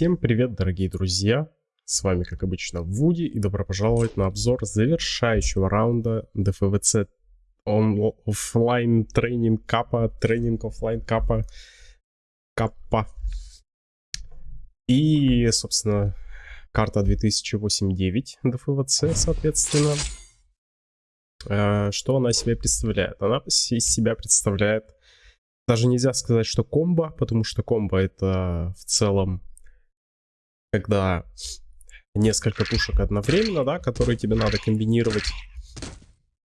Всем привет, дорогие друзья! С вами, как обычно, Вуди, и добро пожаловать на обзор завершающего раунда DFVC офлайн тренинг капа, тренинг офлайн капа, капа. И, собственно, карта 2008-9 DFVC, соответственно. Э, что она себе представляет? Она из себя представляет даже нельзя сказать, что комбо, потому что комбо это в целом когда несколько пушек одновременно, да, которые тебе надо комбинировать.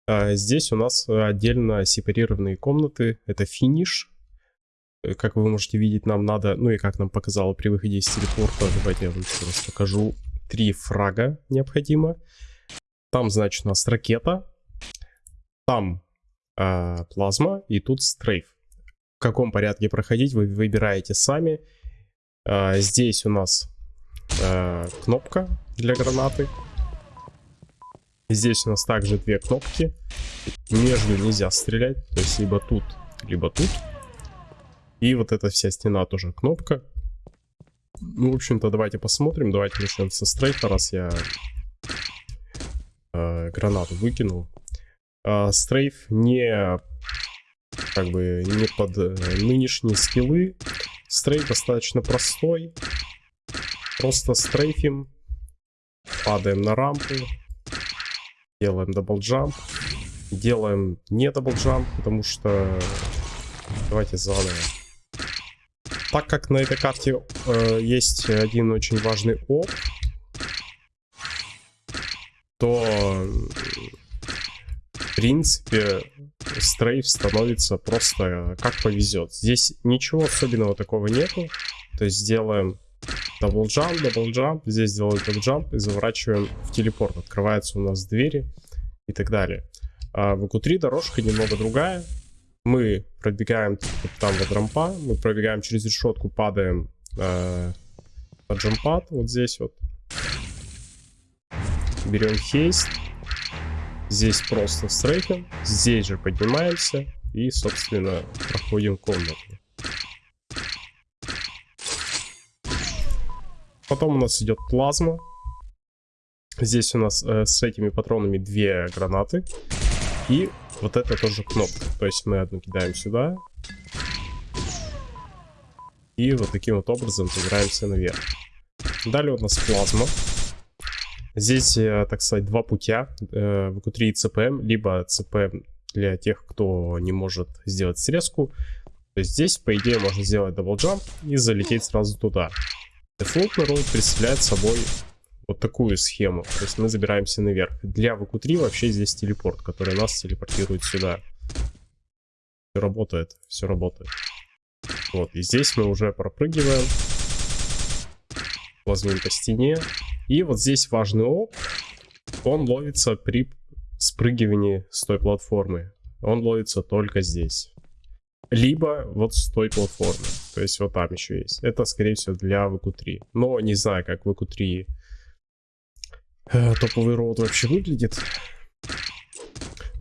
А здесь у нас отдельно сепарированные комнаты. Это финиш. Э, как вы можете видеть, нам надо, ну и как нам показало при выходе из телепорта, давайте я вам раз покажу. Три фрага необходимо. Там, значит, у нас ракета. Там э, плазма и тут стрейф. В каком порядке проходить вы выбираете сами. Э, здесь у нас э, кнопка для гранаты. Здесь у нас также две кнопки. Между нельзя стрелять, то есть либо тут, либо тут. И вот эта вся стена тоже кнопка. Ну, в общем-то, давайте посмотрим. Давайте начнем со стрейфа, раз я э, гранату выкинул. Э, strafe не как бы не под э, нынешние скиллы. Strafe достаточно простой. Просто стрейфим. Падаем на рампу. Делаем double jump. Делаем не double jump, потому что... Давайте заново. Так как на этой карте э, есть один очень важный ОБ, то в принципе strafe становится просто как повезет. Здесь ничего особенного такого нету. То есть сделаем Double jump, double jump. Здесь делаем double jump и заворачиваем в телепорт. Открываются у нас двери и так далее. А в VQ3 дорожка немного другая. Мы пробегаем там вот рампа, мы пробегаем через решетку, падаем э, на джампад, вот здесь вот. Берем хейст. Здесь просто стрейфим. Здесь же поднимаемся и, собственно, проходим комнату. Потом у нас идет плазма. Здесь у нас э, с этими патронами две гранаты. И вот это тоже кнопка. То есть мы одну кидаем сюда. И вот таким вот образом забираемся наверх. Далее у нас плазма. Здесь, э, так сказать, два путя. Э, VQ3 CPM, либо CPM для тех, кто не может сделать срезку. То есть здесь, по идее, можно сделать double jump и залететь сразу туда. Дефолтный route представляет собой вот такую схему. То есть мы забираемся наверх. Для VQ3 вообще здесь телепорт, который нас телепортирует сюда. Все работает, все работает. Вот, и здесь мы уже пропрыгиваем. Плазмим по стене. И вот здесь важный оп. Он ловится при спрыгивании с той платформы. Он ловится только здесь либо вот с той платформы. То есть вот там еще есть. Это, скорее всего, для VQ3. Но не знаю, как VQ3 э, топовый роут вообще выглядит.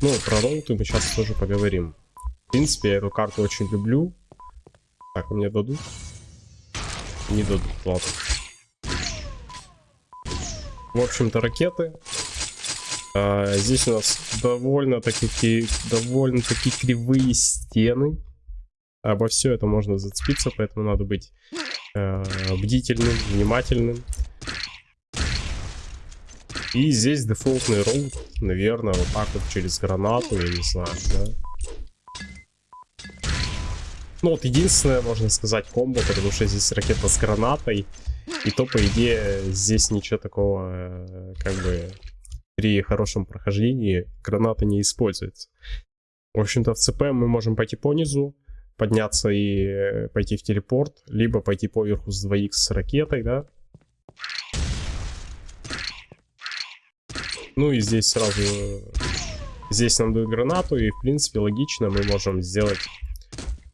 Ну, про роуты мы сейчас тоже поговорим. В принципе, я эту карту очень люблю. Так, мне дадут? Не дадут, ладно. В общем-то, ракеты. А, здесь у нас довольно-таки довольно таки кривые стены обо все это можно зацепиться, поэтому надо быть э, бдительным, внимательным. И здесь дефолтный роут, наверное, вот так вот через гранату, я не знаю, да. Ну вот единственное, можно сказать, комбо, потому что здесь ракета с гранатой. И то, по идее, здесь ничего такого, э, как бы, при хорошем прохождении граната не используется. В общем-то, в ЦП мы можем пойти по низу, подняться и э, пойти в телепорт, либо пойти поверху с 2х с ракетой, да. Ну и здесь сразу... Здесь нам дают гранату, и в принципе логично мы можем сделать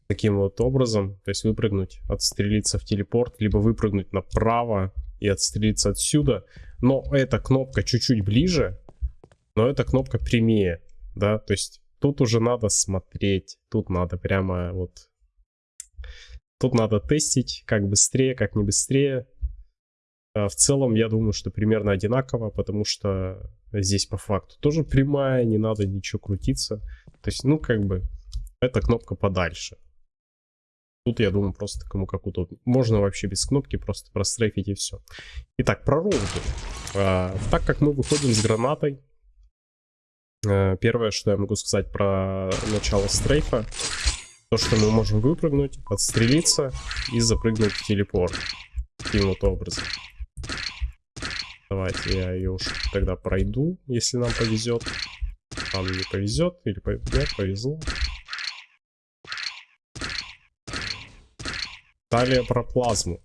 таким вот образом. То есть выпрыгнуть, отстрелиться в телепорт, либо выпрыгнуть направо и отстрелиться отсюда. Но эта кнопка чуть-чуть ближе, но эта кнопка прямее, да, то есть Тут уже надо смотреть, тут надо прямо вот... Тут надо тестить, как быстрее, как не быстрее. В целом, я думаю, что примерно одинаково, потому что здесь по факту тоже прямая, не надо ничего крутиться. То есть, ну, как бы, эта кнопка подальше. Тут, я думаю, просто кому как удобно. Можно вообще без кнопки просто прострейфить и все. Итак, про роуты. А, так как мы выходим с гранатой, а, первое, что я могу сказать про начало стрейфа, то, что мы можем выпрыгнуть, подстрелиться и запрыгнуть в телепорт. Таким вот образом. Давайте я ее уж тогда пройду, если нам повезет. Нам не повезет, или повезет, повезло. Далее про плазму.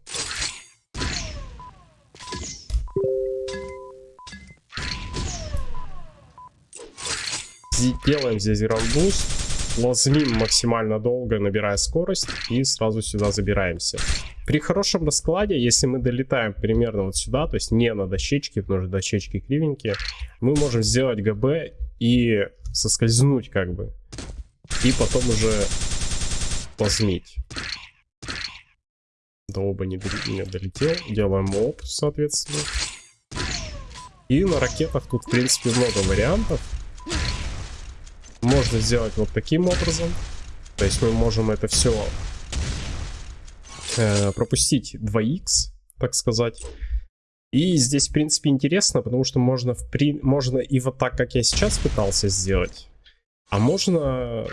Делаем здесь граундбуст, лазмим максимально долго, набирая скорость, и сразу сюда забираемся. При хорошем раскладе, если мы долетаем примерно вот сюда, то есть не на дощечке, потому что дощечки кривенькие, мы можем сделать ГБ и соскользнуть как бы. И потом уже плазмить до оба не, не долетел. Делаем оп, соответственно. И на ракетах тут, в принципе, много вариантов. Можно сделать вот таким образом. То есть мы можем это все э, пропустить 2х, так сказать. И здесь, в принципе, интересно, потому что можно, в при... можно и вот так, как я сейчас пытался сделать. А можно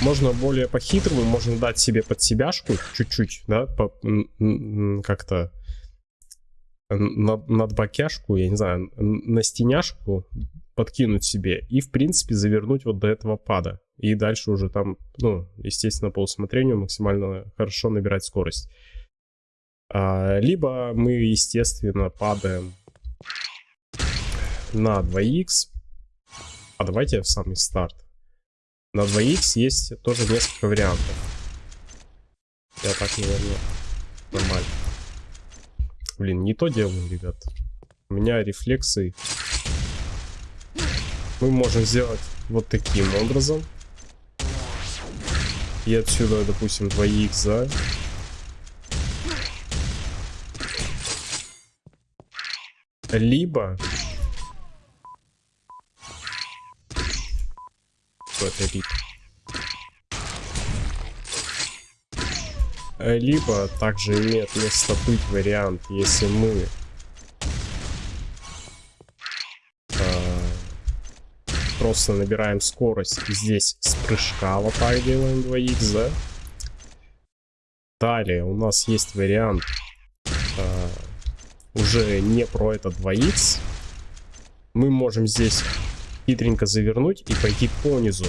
можно более по-хитрому, можно дать себе под себяшку чуть-чуть, да, как-то над, над бакяшку, я не знаю, на стеняшку подкинуть себе и, в принципе, завернуть вот до этого пада. И дальше уже там, ну, естественно, по усмотрению максимально хорошо набирать скорость. А, либо мы, естественно, падаем на 2х. А давайте в самый старт. На 2х есть тоже несколько вариантов. Я так, наверное, нормально. Блин, не то делаю, ребят. У меня рефлексы. Мы можем сделать вот таким образом. И отсюда, допустим, 2х, да? Либо это вид. Либо также имеет место быть вариант, если мы э, просто набираем скорость здесь с прыжка вот так делаем 2х, да? Далее у нас есть вариант э, уже не про это 2х. Мы можем здесь хитренько завернуть и пойти по низу.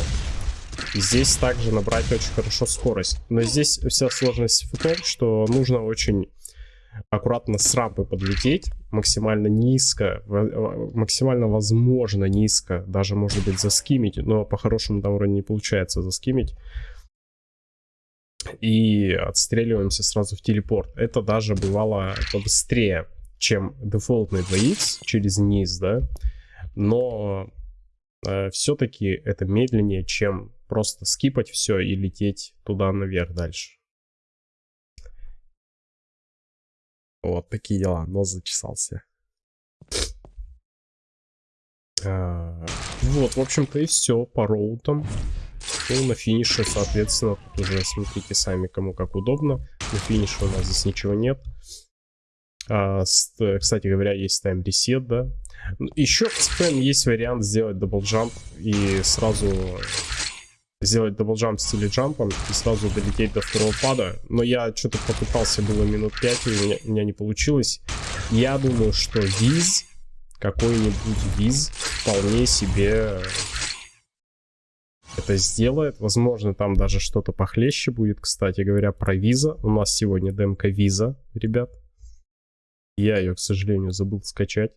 Здесь также набрать очень хорошо скорость. Но здесь вся сложность в том, что нужно очень аккуратно с рампы подлететь, максимально низко, максимально возможно низко, даже может быть заскимить, но по-хорошему там вроде не получается заскимить. И отстреливаемся сразу в телепорт. Это даже бывало побыстрее, чем дефолтный 2х через низ, да. Но э, все-таки это медленнее, чем просто скипать все и лететь туда наверх дальше. Вот такие дела, нос зачесался. А, вот, в общем-то и все по роутам. Ну, на финише, соответственно, тут уже смотрите сами, кому как удобно. На финише у нас здесь ничего нет. А, с, кстати говоря, есть тайм ресет, да. Еще в спэм есть вариант сделать дабл джамп и сразу сделать даблджамп в стиле джампом и сразу долететь до второго пада. Но я что-то попытался было минут 5, и у меня, у меня не получилось. Я думаю, что виз, какой-нибудь виз, вполне себе это сделает. Возможно, там даже что-то похлеще будет. Кстати говоря, про виза. У нас сегодня демка виза, ребят. Я ее, к сожалению, забыл скачать.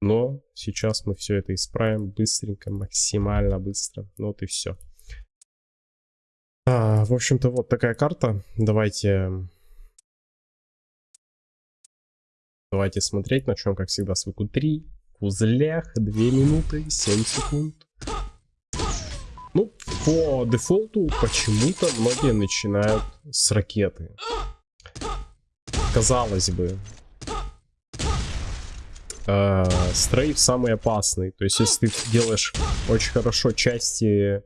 Но сейчас мы все это исправим быстренько, максимально быстро. Вот и все. А, в общем-то, вот такая карта. Давайте... Давайте смотреть. Начнем, как всегда, с ВК-3. В узлях 2 минуты 7 секунд. Ну, по дефолту почему-то многие начинают с ракеты. Казалось бы, э, стрейф самый опасный. То есть, если ты делаешь очень хорошо части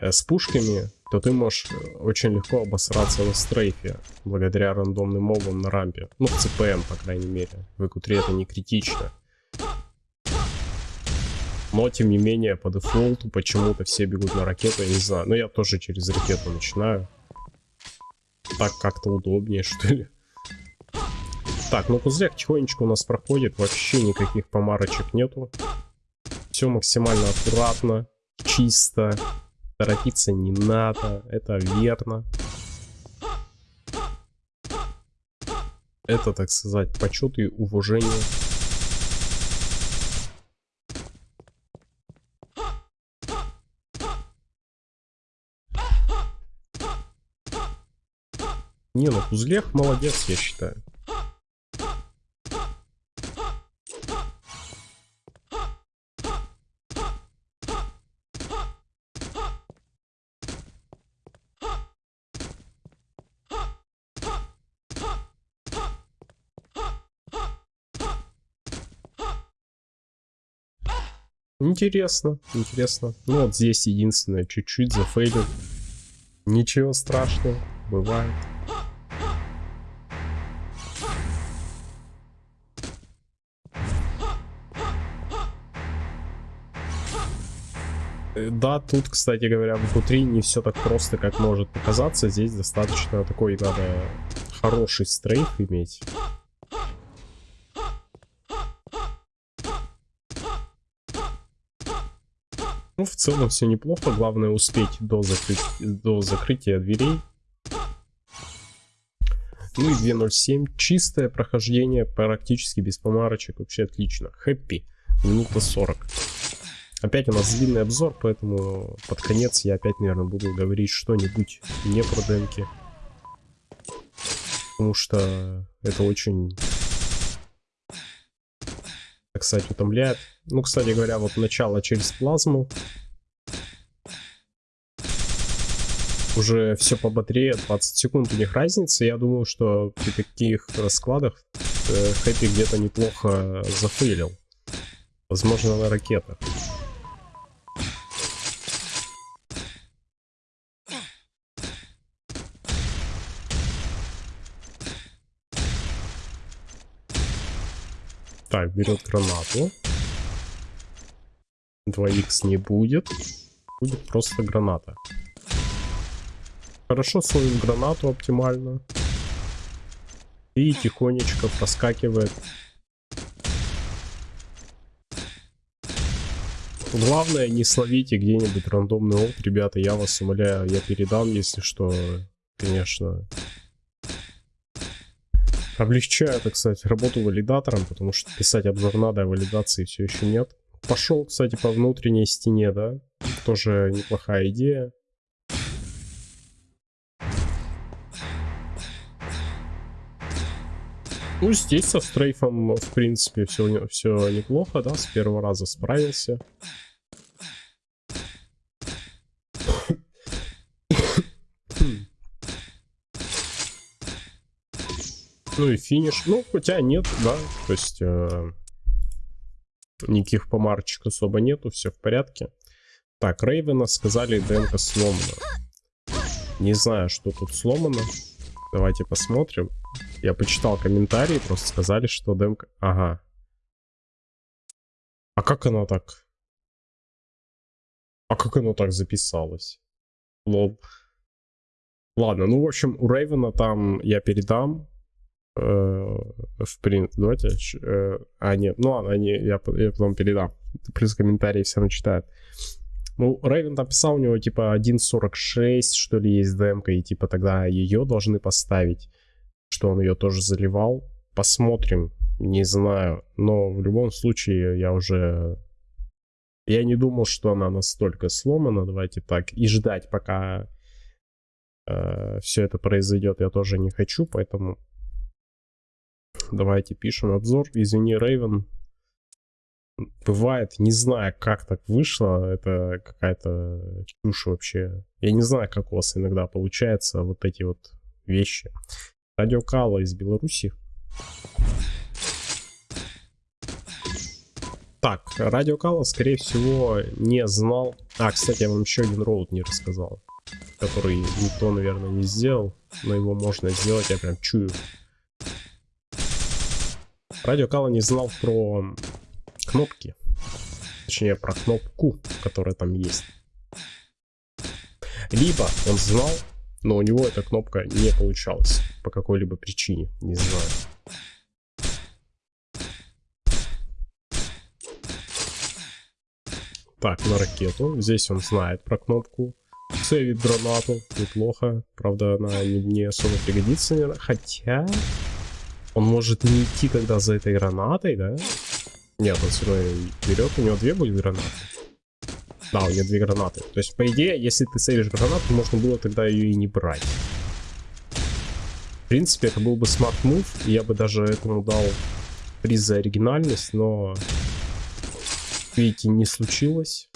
э, с пушками, то ты можешь очень легко обосраться на стрейфе, благодаря рандомным мобам на рампе. Ну, в ЦПМ, по крайней мере. В ЭКУ-3 это не критично. Но, тем не менее, по дефолту почему-то все бегут на ракету, я не знаю. Но я тоже через ракету начинаю. Так как-то удобнее, что ли. Так, ну пузыряк тихонечко у нас проходит. Вообще никаких помарочек нету. Все максимально аккуратно, чисто. Торопиться не надо, это верно. Это, так сказать, почет и уважение. Не, ну Кузлех молодец, я считаю. Интересно, интересно. Ну вот здесь единственное, чуть-чуть зафейлил. Ничего страшного, бывает. Э, да, тут, кстати говоря, в q не все так просто, как может показаться. Здесь достаточно такой надо хороший стрейф иметь. Ну, в целом все неплохо. Главное успеть до, закрыть, до закрытия дверей. Ну и 2.07. Чистое прохождение, практически без помарочек. Вообще отлично. Хэппи. Минута 40. Опять у нас длинный обзор, поэтому под конец я опять, наверное, буду говорить что-нибудь не про демки. Потому что это очень, сказать, утомляет. Ну, кстати говоря, вот начало через плазму. Уже все по батарее, 20 секунд у них разница. Я думаю, что при таких раскладах э, Хэппи где-то неплохо зафейлил. Возможно, на ракетах. Так, берет гранату. 2х не будет. Будет просто граната. Хорошо словим гранату оптимально. И тихонечко проскакивает. Главное, не словите где-нибудь рандомный олд, ребята, я вас умоляю, я передам, если что, конечно, Облегчаю, так кстати, работу валидатором, потому что писать обзор надо, а валидации все еще нет. Пошел, кстати, по внутренней стене, да? Тоже неплохая идея. Ну, здесь со стрейфом, в принципе, все, все неплохо, да, с первого раза справился. Ну и финиш. Ну, хотя нет, да. То есть э, никаких помарочек особо нету, все в порядке. Так, Рейвена сказали, ДНК сломана. Не знаю, что тут сломано. Давайте посмотрим. Я почитал комментарии, просто сказали, что демка... Ага. А как оно так? А как оно так записалось? Лол. Ладно, ну, в общем, у Рейвена там я передам в принципе, давайте, э, а, нет, ну ладно, они, я, я потом передам, плюс комментарии все равно читают. Ну, Рейвен написал, у него типа 1.46, что ли, есть демка, и типа тогда ее должны поставить, что он ее тоже заливал. Посмотрим, не знаю, но в любом случае я уже... Я не думал, что она настолько сломана, давайте так, и ждать, пока э, все это произойдет, я тоже не хочу, поэтому Давайте пишем обзор. Извини, Рейвен. бывает, не знаю, как так вышло, это какая-то чушь вообще. Я не знаю, как у вас иногда получается вот эти вот вещи. Радио Кала из Беларуси. Так, Радио Кала, скорее всего, не знал. А, кстати, я вам еще один роут не рассказал. Который никто, наверное, не сделал. Но его можно сделать, я прям чую. Радио Кала не знал про кнопки. Точнее, про кнопку, которая там есть. Либо он знал, но у него эта кнопка не получалась. По какой-либо причине, не знаю. Так, на ракету. Здесь он знает про кнопку. Сейвит гранату. Неплохо. Правда, она не, особо пригодится. Хотя... Он может не идти, когда за этой гранатой, да? Нет, он все равно берет. У него две были гранаты. Да, у него две гранаты. То есть, по идее, если ты сейвишь гранату, можно было тогда ее и не брать. В принципе, это был бы smart move. Я бы даже этому дал приз за оригинальность, но... Видите, не случилось.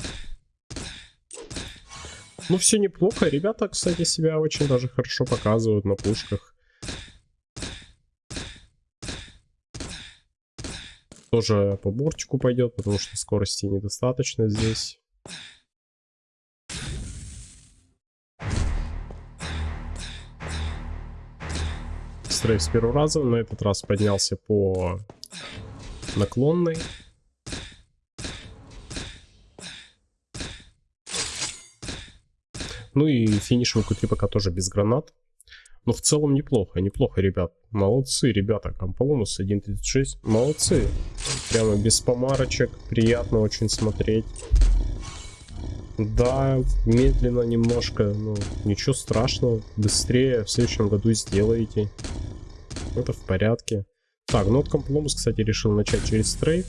Ну, все неплохо. Ребята, кстати, себя очень даже хорошо показывают на пушках. Тоже по бортику пойдет, потому что скорости недостаточно здесь. Стрейф с первого раза, на этот раз поднялся по наклонной. Ну и финиш в q пока тоже без гранат. Но в целом неплохо, неплохо, ребят. Молодцы, ребята. Комполомус 1.36. Молодцы. Прямо без помарочек. Приятно очень смотреть. Да, медленно немножко, но ничего страшного. Быстрее в следующем году сделаете. Это в порядке. Так, ну вот Компломус, кстати, решил начать через стрейф.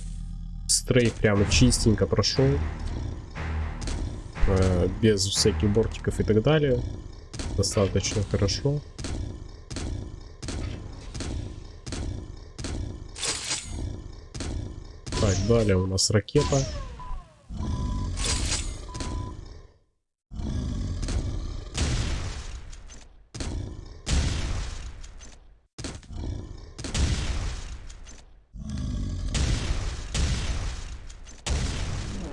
Стрейф прямо чистенько прошел. Э, без всяких бортиков и так далее. Достаточно хорошо. Так, далее у нас ракета.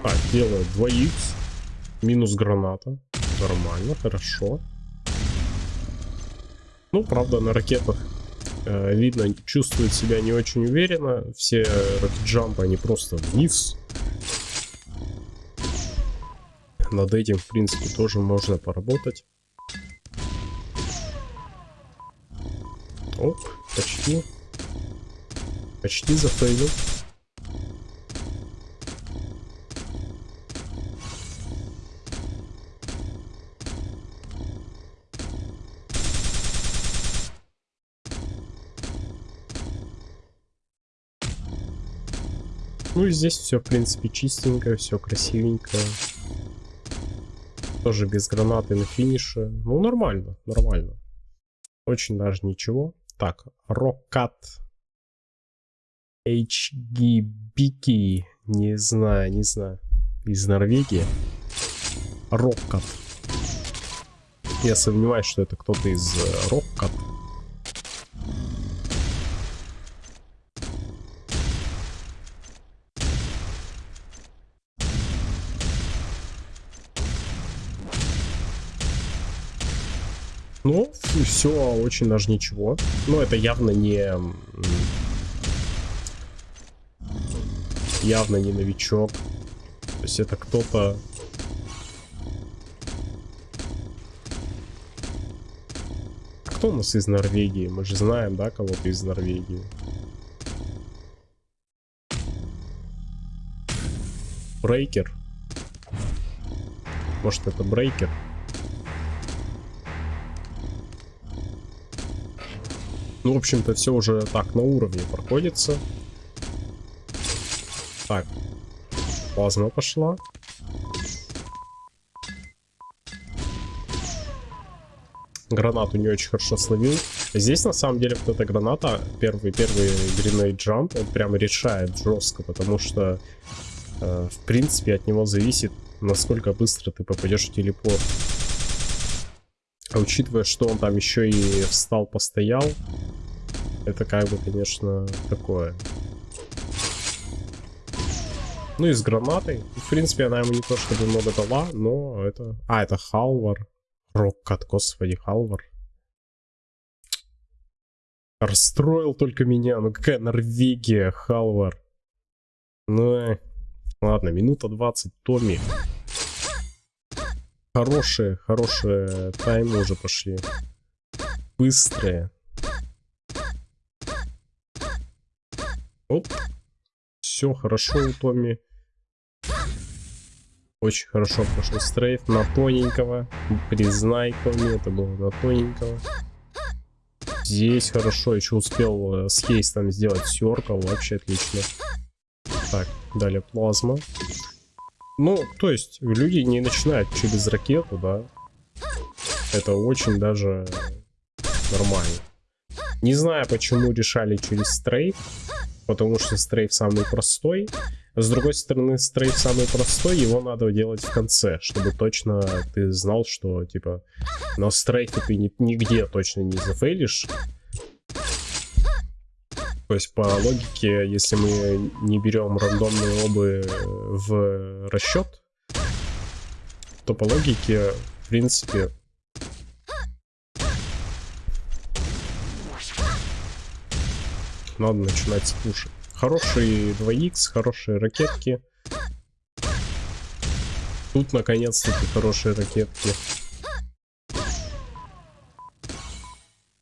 Так, делаю 2х. Минус граната. Нормально, хорошо. Ну, правда, на ракетах э, видно, чувствует себя не очень уверенно. Все рокет-джампы, они просто вниз. Над этим, в принципе, тоже можно поработать. Оп, почти. Почти зафейлил. Ну и здесь все, в принципе, чистенько, все красивенько. Тоже без гранаты на финише. Ну, нормально, нормально. Очень даже ничего. Так, Рокат. HGBK. Не знаю, не знаю. Из Норвегии. Роккат. Я сомневаюсь, что это кто-то из э, Роккат. Ну, все очень даже ничего. Но это явно не... Явно не новичок. То есть это кто-то... Кто у нас из Норвегии? Мы же знаем, да, кого-то из Норвегии. Брейкер. Может, это Брейкер? Ну, в общем-то, все уже так на уровне проходится. Так. Плазма пошла. Гранату не очень хорошо словил. Здесь, на самом деле, вот эта граната, первый, первый Grenade Jump, он прям решает жестко, потому что, э, в принципе, от него зависит, насколько быстро ты попадешь в телепорт. А учитывая, что он там еще и встал, постоял, это как бы, конечно, такое. Ну и с гранатой. В принципе, она ему не то чтобы много дала, но это... А, это Халвар. Роккат, господи, Халвар. Расстроил только меня. Ну какая Норвегия, Халвар. Ну, э. ладно, минута 20, Томми. Хорошие, хорошие таймы уже пошли. Быстрые. Оп. Все хорошо у Томми. Очень хорошо прошел стрейф на тоненького. Признай Томми, это было на тоненького. Здесь хорошо, еще успел э, с хейстом сделать серкал, вообще отлично. Так, далее плазма. Ну, то есть, люди не начинают через ракету, да. Это очень даже нормально. Не знаю, почему решали через стрейф потому что стрейф самый простой. С другой стороны, стрейф самый простой, его надо делать в конце, чтобы точно ты знал, что, типа, на стрейфе ты ни, нигде точно не зафейлишь. То есть, по логике, если мы не берем рандомные обы в расчет, то по логике, в принципе, надо начинать с пушек. Хорошие 2х, хорошие ракетки. Тут наконец-таки хорошие ракетки.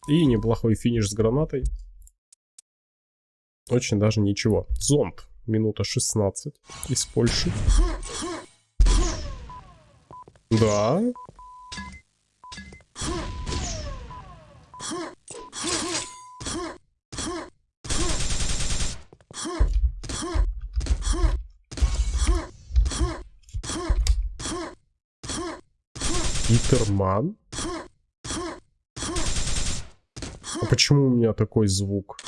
И неплохой финиш с гранатой. Очень даже ничего. Зомб. Минута 16 из Польши. Да. Питерман? А почему у меня такой звук?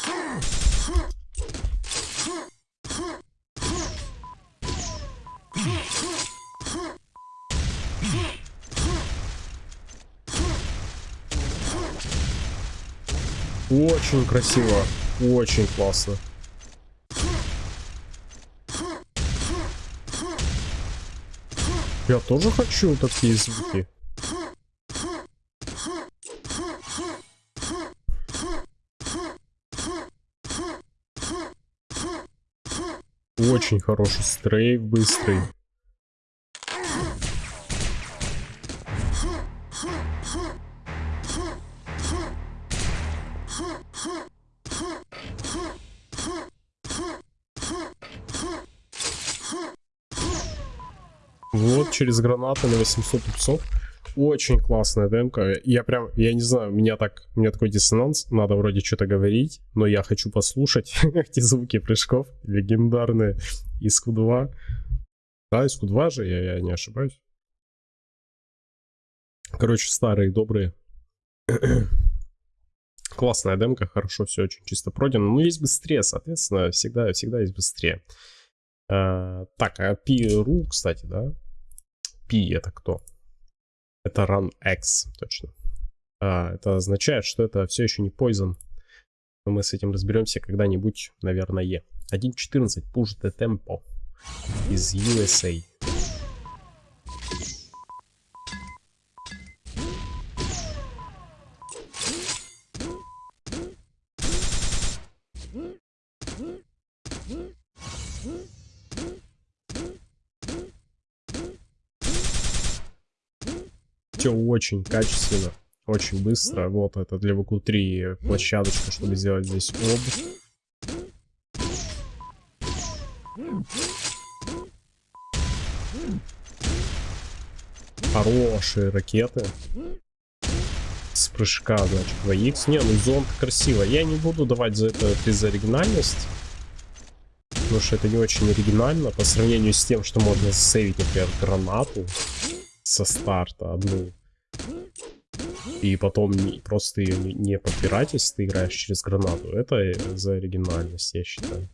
Очень красиво. Очень классно. Я тоже хочу такие звуки. Очень хороший стрейф, быстрый. Вот, через гранаты на 800 пупсов. Очень классная демка. Я прям, я не знаю, у меня так, у меня такой диссонанс. Надо вроде что-то говорить, но я хочу послушать эти звуки прыжков легендарные из Q2. Да, из Q2 же, я, я не ошибаюсь. Короче, старые, добрые. Классная демка, хорошо, все очень чисто пройдено. Ну, есть быстрее, соответственно, всегда, всегда есть быстрее. А, так, а P.ru, кстати, да? P это кто? Это run X, точно. А, это означает, что это все еще не Poison. Но мы с этим разберемся когда-нибудь, наверное. 1.14 Push the Tempo из USA. Очень качественно, очень быстро. Вот это для ВК-3 площадочка, чтобы сделать здесь об. Хорошие ракеты. С прыжка, значит, 2х. Не, ну зонт красиво. Я не буду давать за это без оригинальность. Потому что это не очень оригинально по сравнению с тем, что можно сейвить, например, гранату со старта одну. И потом просто ее не, подбирать, если ты играешь через гранату, это за оригинальность, я считаю.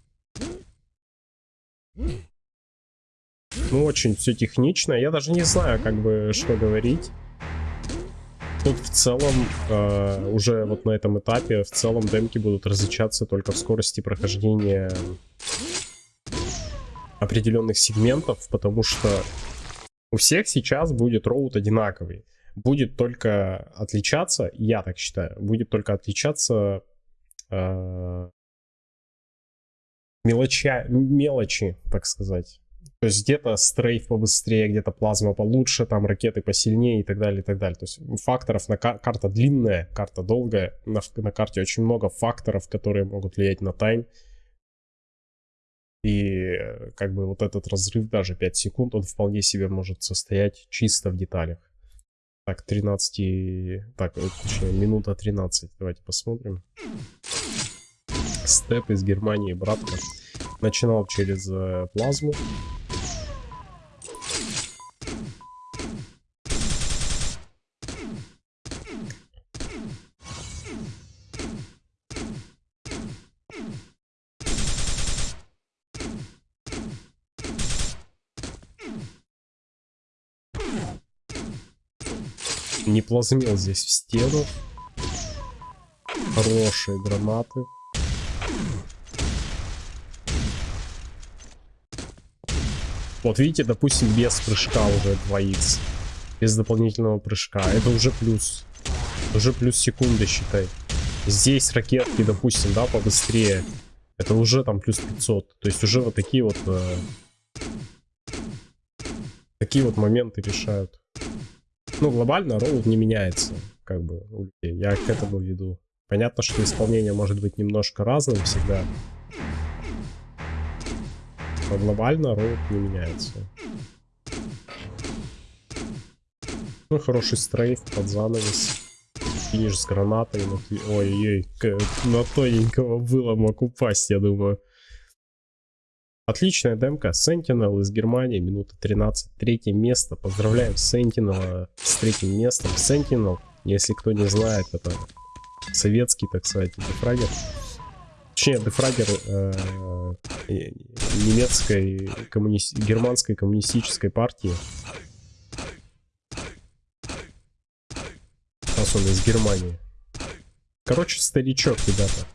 Ну, очень все технично. Я даже не знаю, как бы, что говорить. Тут в целом, э, уже вот на этом этапе, в целом демки будут различаться только в скорости прохождения определенных сегментов, потому что у всех сейчас будет роут одинаковый. Будет только отличаться, я так считаю, будет только отличаться э, мелоча, мелочи, так сказать. То есть где-то стрейф побыстрее, где-то плазма получше, там ракеты посильнее и так далее, и так далее. То есть факторов на кар карта длинная, карта долгая, на, на карте очень много факторов, которые могут влиять на тайм. И э, как бы вот этот разрыв, даже 5 секунд, он вполне себе может состоять чисто в деталях. Так, 13... Так, э, точнее, минута 13. Давайте посмотрим. Степ из Германии, братка. Начинал через э, плазму. Плазмил здесь в стену. Хорошие гранаты. Вот видите, допустим, без прыжка уже 2х. Без дополнительного прыжка. Это уже плюс. Уже плюс секунды, считай. Здесь ракетки, допустим, да, побыстрее. Это уже там плюс 500. То есть уже вот такие вот... Э, такие вот моменты решают. Ну, глобально роут не меняется, как бы, Я к этому веду. Понятно, что исполнение может быть немножко разным всегда. Но глобально роут не меняется. Ну, хороший стрейф под занавес. Финиш с гранатой. Ой-ой, на тоненького было мог упасть, я думаю. Отличная демка. Sentinel из Германии, минута 13. Третье место. Поздравляем Sentinel с третьим местом. Sentinel, если кто не знает, это советский, так сказать, дефрагер. Точнее, дефрагер э, немецкой, коммуни... германской коммунистической партии. Сейчас он из Германии. Короче, старичок, ребята.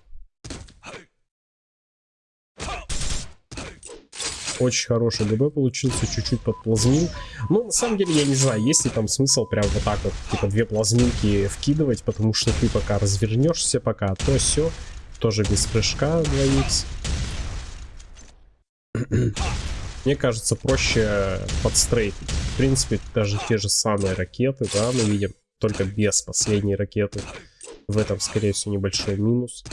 Очень хороший ДБ получился, чуть-чуть подплазмил. Ну, на самом деле, я не знаю, есть ли там смысл прям вот так вот, типа, две плазминки вкидывать, потому что ты пока развернешься, пока то все тоже без прыжка 2х. Мне кажется, проще подстрейфить. В принципе, даже те же самые ракеты, да, мы видим, только без последней ракеты. В этом, скорее всего, небольшой минус.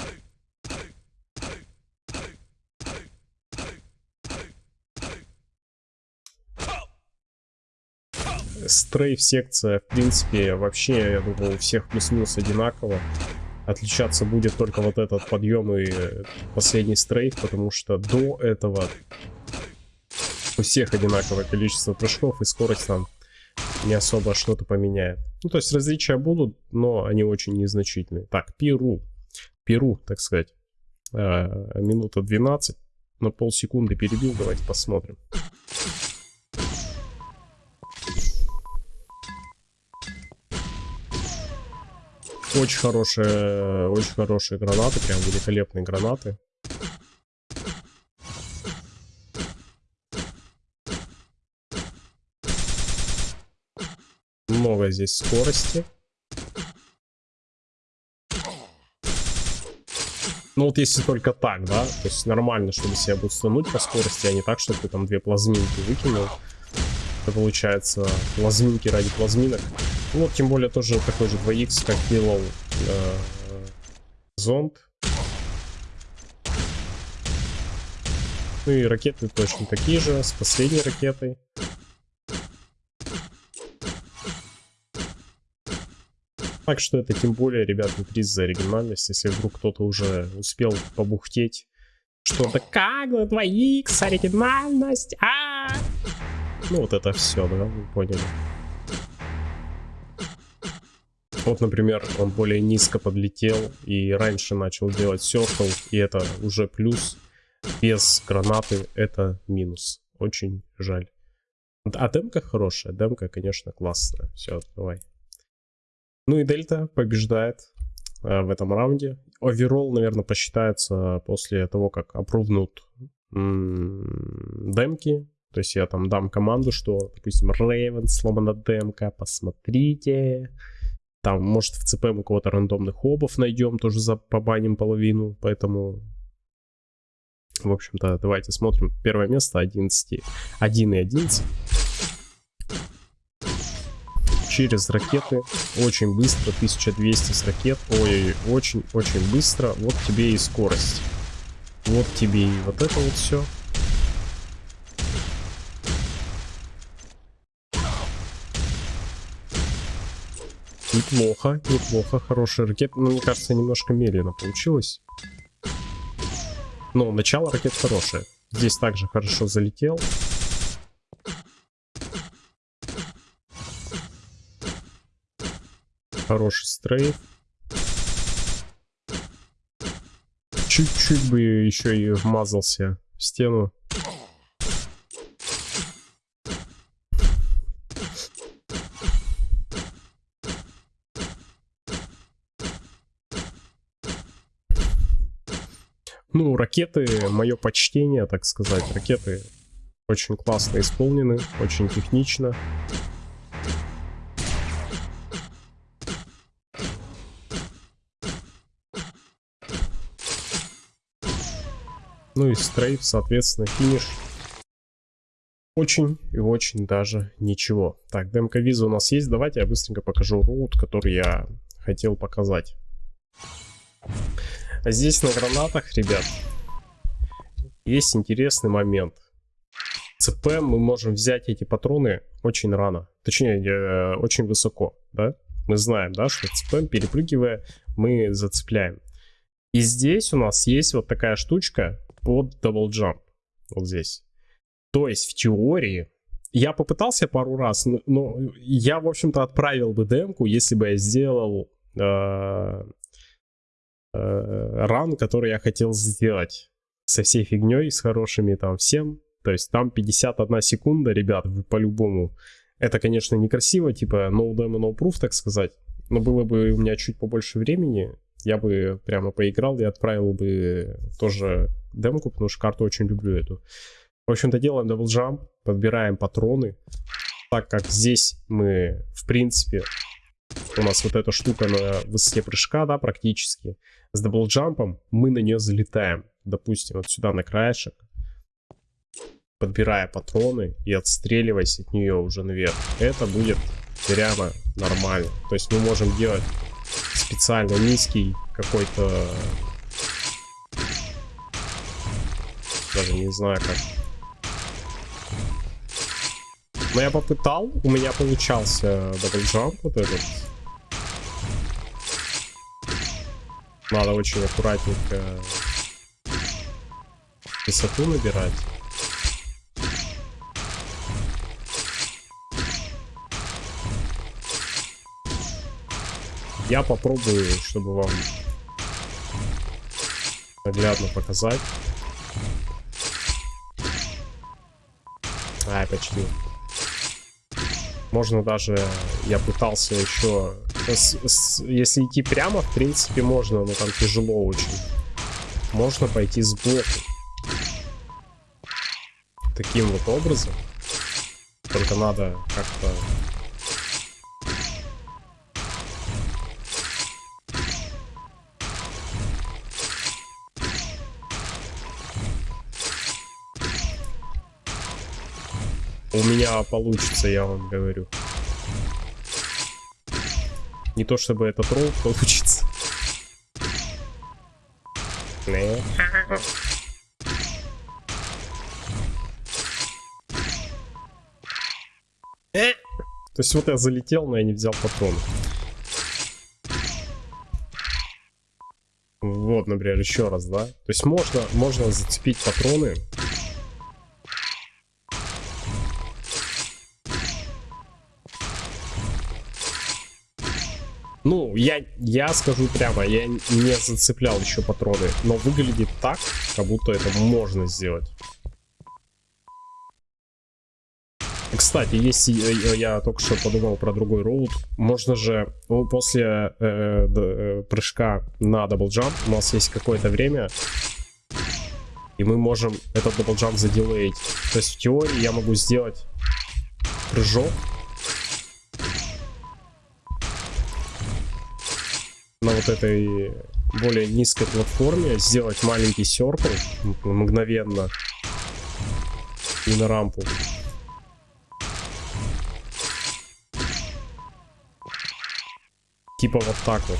Стрейф секция, в принципе, вообще, я думаю, у всех плюс-минус одинаково. Отличаться будет только вот этот подъем и последний стрейф, потому что до этого у всех одинаковое количество прыжков и скорость там не особо что-то поменяет. Ну, то есть различия будут, но они очень незначительные. Так, Перу. Перу, так сказать. А, минута 12. На полсекунды перебил, давайте посмотрим. Очень хорошие, очень хорошие гранаты, прям великолепные гранаты. Много здесь скорости. Ну вот если только так, да, то есть нормально, чтобы себя будет стануть по скорости, а не так, чтобы ты там две плазминки выкинул. Это получается плазминки ради плазминок. Ну, тем более тоже такой же 2х, как делал э, зонд. Ну и ракеты точно такие же, с последней ракетой. Так что это тем более, ребят, не приз за оригинальность, если вдруг кто-то уже успел побухтеть. Что-то как, 2х, оригинальность, а, -а, а Ну вот это все, да, вы поняли. Вот, например, он более низко подлетел и раньше начал делать серкл, и это уже плюс. Без гранаты это минус. Очень жаль. А демка хорошая, демка, конечно, классная. Все, давай. Ну и Дельта побеждает э, в этом раунде. Оверолл, наверное, посчитается после того, как опрувнут демки. То есть я там дам команду, что, допустим, Raven сломана демка, посмотрите. Там, может, в ЦП мы кого-то рандомных обов найдем, тоже за побаним половину, поэтому... В общем-то, давайте смотрим. Первое место 11. 1 и 11. Через ракеты. Очень быстро. 1200 с ракет. Ой, очень-очень быстро. Вот тебе и скорость. Вот тебе и вот это вот все. Неплохо, неплохо, хорошая ракета. Но ну, мне кажется, немножко медленно получилось. Но начало ракет хорошее. Здесь также хорошо залетел. Хороший стрейф. Чуть-чуть бы еще и вмазался в стену. Ну, ракеты, мое почтение, так сказать. Ракеты очень классно исполнены, очень технично. Ну и стрейф, соответственно, финиш. Очень и очень даже ничего. Так, демка виза у нас есть. Давайте я быстренько покажу роут, который я хотел показать. А здесь на гранатах, ребят, есть интересный момент. ЦП мы можем взять эти патроны очень рано. Точнее, э, очень высоко, да? Мы знаем, да, что ЦП, перепрыгивая, мы зацепляем. И здесь у нас есть вот такая штучка под double jump. Вот здесь. То есть в теории я попытался пару раз, но, но я, в общем-то, отправил бы демку, если бы я сделал э, ран, который я хотел сделать со всей фигней, с хорошими там всем. То есть там 51 секунда, ребят, вы по-любому. Это, конечно, некрасиво, типа no demo, no proof, так сказать. Но было бы у меня чуть побольше времени, я бы прямо поиграл и отправил бы тоже демку, потому что карту очень люблю эту. В общем-то, делаем double jump, подбираем патроны. Так как здесь мы, в принципе, у нас вот эта штука на высоте прыжка, да, практически. С double jump ом мы на нее залетаем. Допустим, вот сюда на краешек. Подбирая патроны и отстреливаясь от нее уже наверх. Это будет прямо нормально. То есть мы можем делать специально низкий какой-то... Даже не знаю как. Но я попытал, у меня получался double jump вот этот. Надо очень аккуратненько высоту набирать. Я попробую, чтобы вам наглядно показать. Ай, почти. Можно даже, я пытался еще с, с, если идти прямо, в принципе, можно, но там тяжело очень. Можно пойти сбоку. Таким вот образом. Только надо как-то... У меня получится, я вам говорю. Не то чтобы этот ролл получится. То есть вот я залетел, но я не взял патроны. Вот, например, еще раз, да? То есть можно, можно зацепить патроны я, я скажу прямо, я не зацеплял еще патроны, но выглядит так, как будто это можно сделать. Кстати, если я только что подумал про другой route, можно же ну, после э, э, прыжка на double jump у нас есть какое-то время, и мы можем этот double jump задилеить. То есть в теории я могу сделать прыжок на вот этой более низкой платформе, сделать маленький серкл мгновенно и на рампу. Типа вот так вот.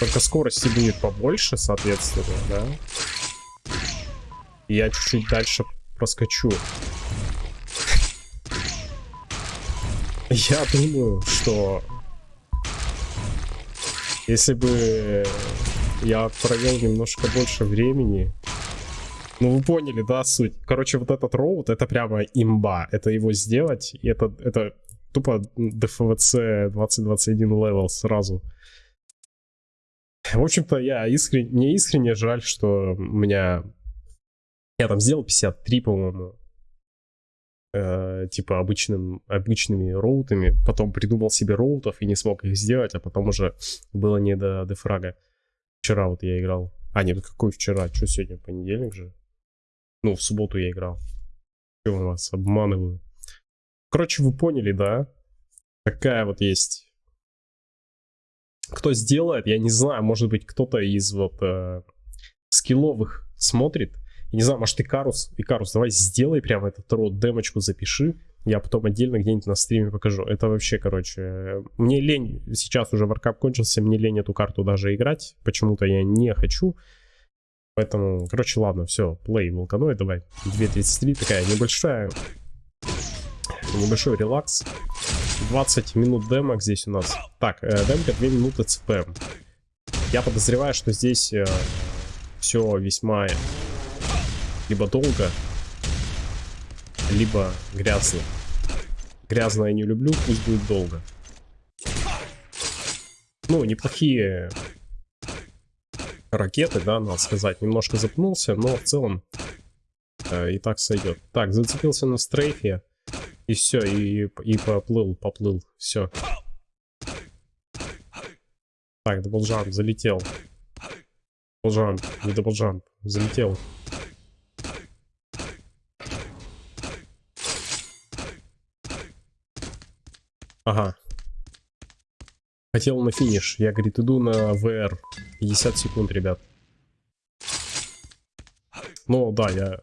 Только скорости будет побольше, соответственно, да? И я чуть-чуть дальше проскочу. Я думаю, что если бы я провел немножко больше времени, ну вы поняли, да, суть. Короче, вот этот route, это прямо имба. Это его сделать, и это, это тупо DFWC 2021 level сразу. В общем-то, я искренне, мне искренне жаль, что у меня... Я там сделал 53, по-моему. Э, типа обычным, обычными роутами. Потом придумал себе роутов и не смог их сделать, а потом уже было не до дефрага. Вчера вот я играл. А, нет, какой вчера? Что сегодня, понедельник же? Ну, в субботу я играл. У вас, обманываю. Короче, вы поняли, да? Такая вот есть. Кто сделает, я не знаю, может быть, кто-то из вот э, скилловых смотрит. Я не знаю, может, Икарус, Икарус, давай сделай прямо этот рот, демочку запиши. Я потом отдельно где-нибудь на стриме покажу. Это вообще, короче, мне лень, сейчас уже варкап кончился, мне лень эту карту даже играть. Почему-то я не хочу. Поэтому, короче, ладно, все, плей, волканой, давай. 2.33, такая небольшая небольшой релакс. 20 минут демок здесь у нас. Так, э, демка 2 минуты ЦП. Я подозреваю, что здесь э, все весьма либо долго, либо грязно. Грязно я не люблю, пусть будет долго. Ну, неплохие ракеты, да, надо сказать. Немножко запнулся, но в целом э, и так сойдет. Так, зацепился на strafe. И все, и, и поплыл, поплыл, все. Так, double jump, залетел. Double jump, не double jump, залетел. Ага. Хотел на финиш. Я, говорит, иду на WR. 50 секунд, ребят. Ну, да, я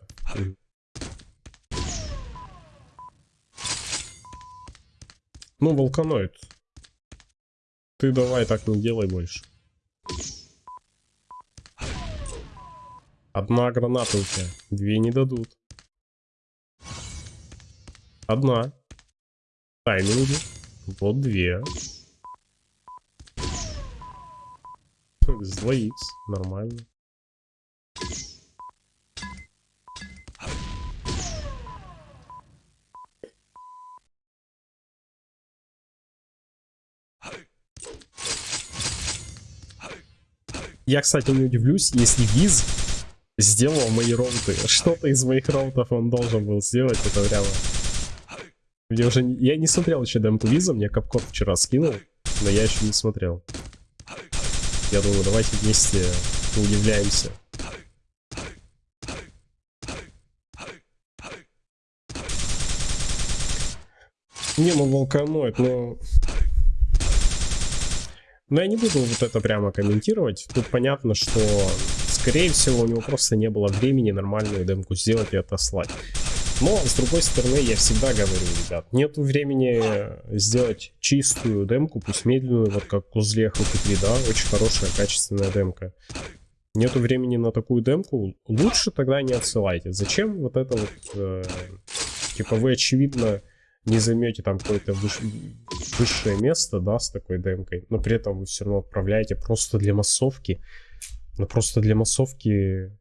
Ну, волканоид. Ты давай так не делай больше. Одна граната у тебя. Две не дадут. Одна. Тайминги. Вот две. С Нормально. Я, кстати, не удивлюсь, если Виз сделал мои роуты. Что-то из моих роутов он должен был сделать, это прямо... Мне уже... Я не смотрел еще демку Виза, мне Капкот вчера скинул, но я еще не смотрел. Я думаю, давайте вместе удивляемся. Не, ну волканоид, но... Но я не буду вот это прямо комментировать. Тут понятно, что, скорее всего, у него просто не было времени нормальную демку сделать и отослать. Но, с другой стороны, я всегда говорю, ребят, нету времени сделать чистую демку, пусть медленную, вот как у Злеха 3, да, очень хорошая, качественная демка. Нету времени на такую демку, лучше тогда не отсылайте. Зачем вот это вот, э, типа вы очевидно не займете там какое-то выш... высшее место, да, с такой демкой, но при этом вы все равно отправляете просто для массовки. Но просто для массовки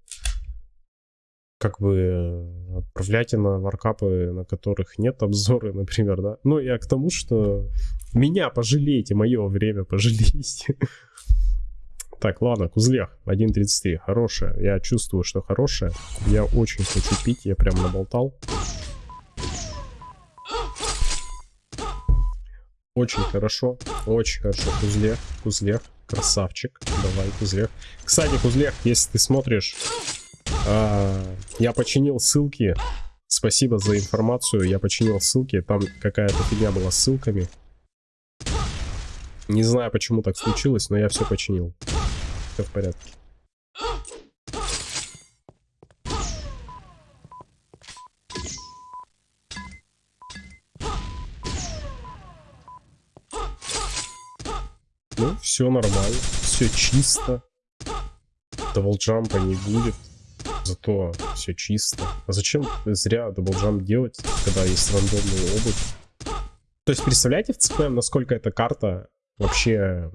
как бы отправляйте на варкапы, на которых нет обзоры, например, да. Ну, я к тому, что меня пожалейте, мое время пожалейте. Так, ладно, кузлях 1.33, хорошая. Я чувствую, что хорошая. Я очень хочу пить, я прям наболтал. Очень хорошо, очень хорошо. Кузлех, Кузлех, красавчик. Давай, Кузлех. Кстати, Кузлех, если ты смотришь, а, я починил ссылки. Спасибо за информацию. Я починил ссылки. Там какая-то фигня была с ссылками. Не знаю, почему так случилось, но я все починил все в порядке. Ну, все нормально, все чисто. Double jump а не будет, зато все чисто. А зачем зря double jump делать, когда есть рандомный ОБ? То есть, представляете в CPM, насколько эта карта вообще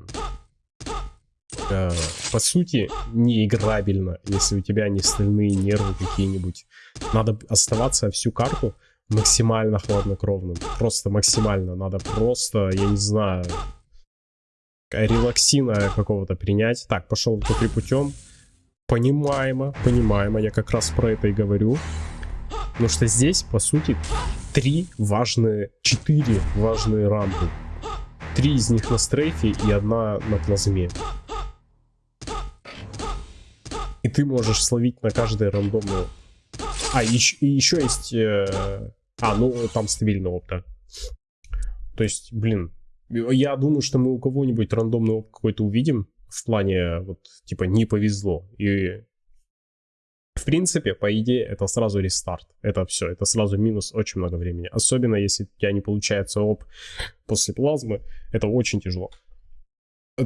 э, по сути, не играбельно, если у тебя не стальные нервы какие-нибудь. Надо оставаться всю карту максимально хладнокровным. Просто максимально. Надо просто, я не знаю, релаксина какого-то принять. Так, пошел по путем. Понимаемо, понимаемо. Я как раз про это и говорю. Потому что здесь, по сути, три важные, четыре важные рампы. Три из них на стрейфе и одна на плазме. И ты можешь словить на каждой рандомную... А, еще, и еще есть... Э... А, ну, там стабильный опт, То есть, блин, я думаю, что мы у кого-нибудь рандомный опт какой-то увидим. В плане, вот, типа, не повезло. И в принципе, по идее, это сразу рестарт. Это все, это сразу минус очень много времени. Особенно, если у тебя не получается оп после плазмы, это очень тяжело.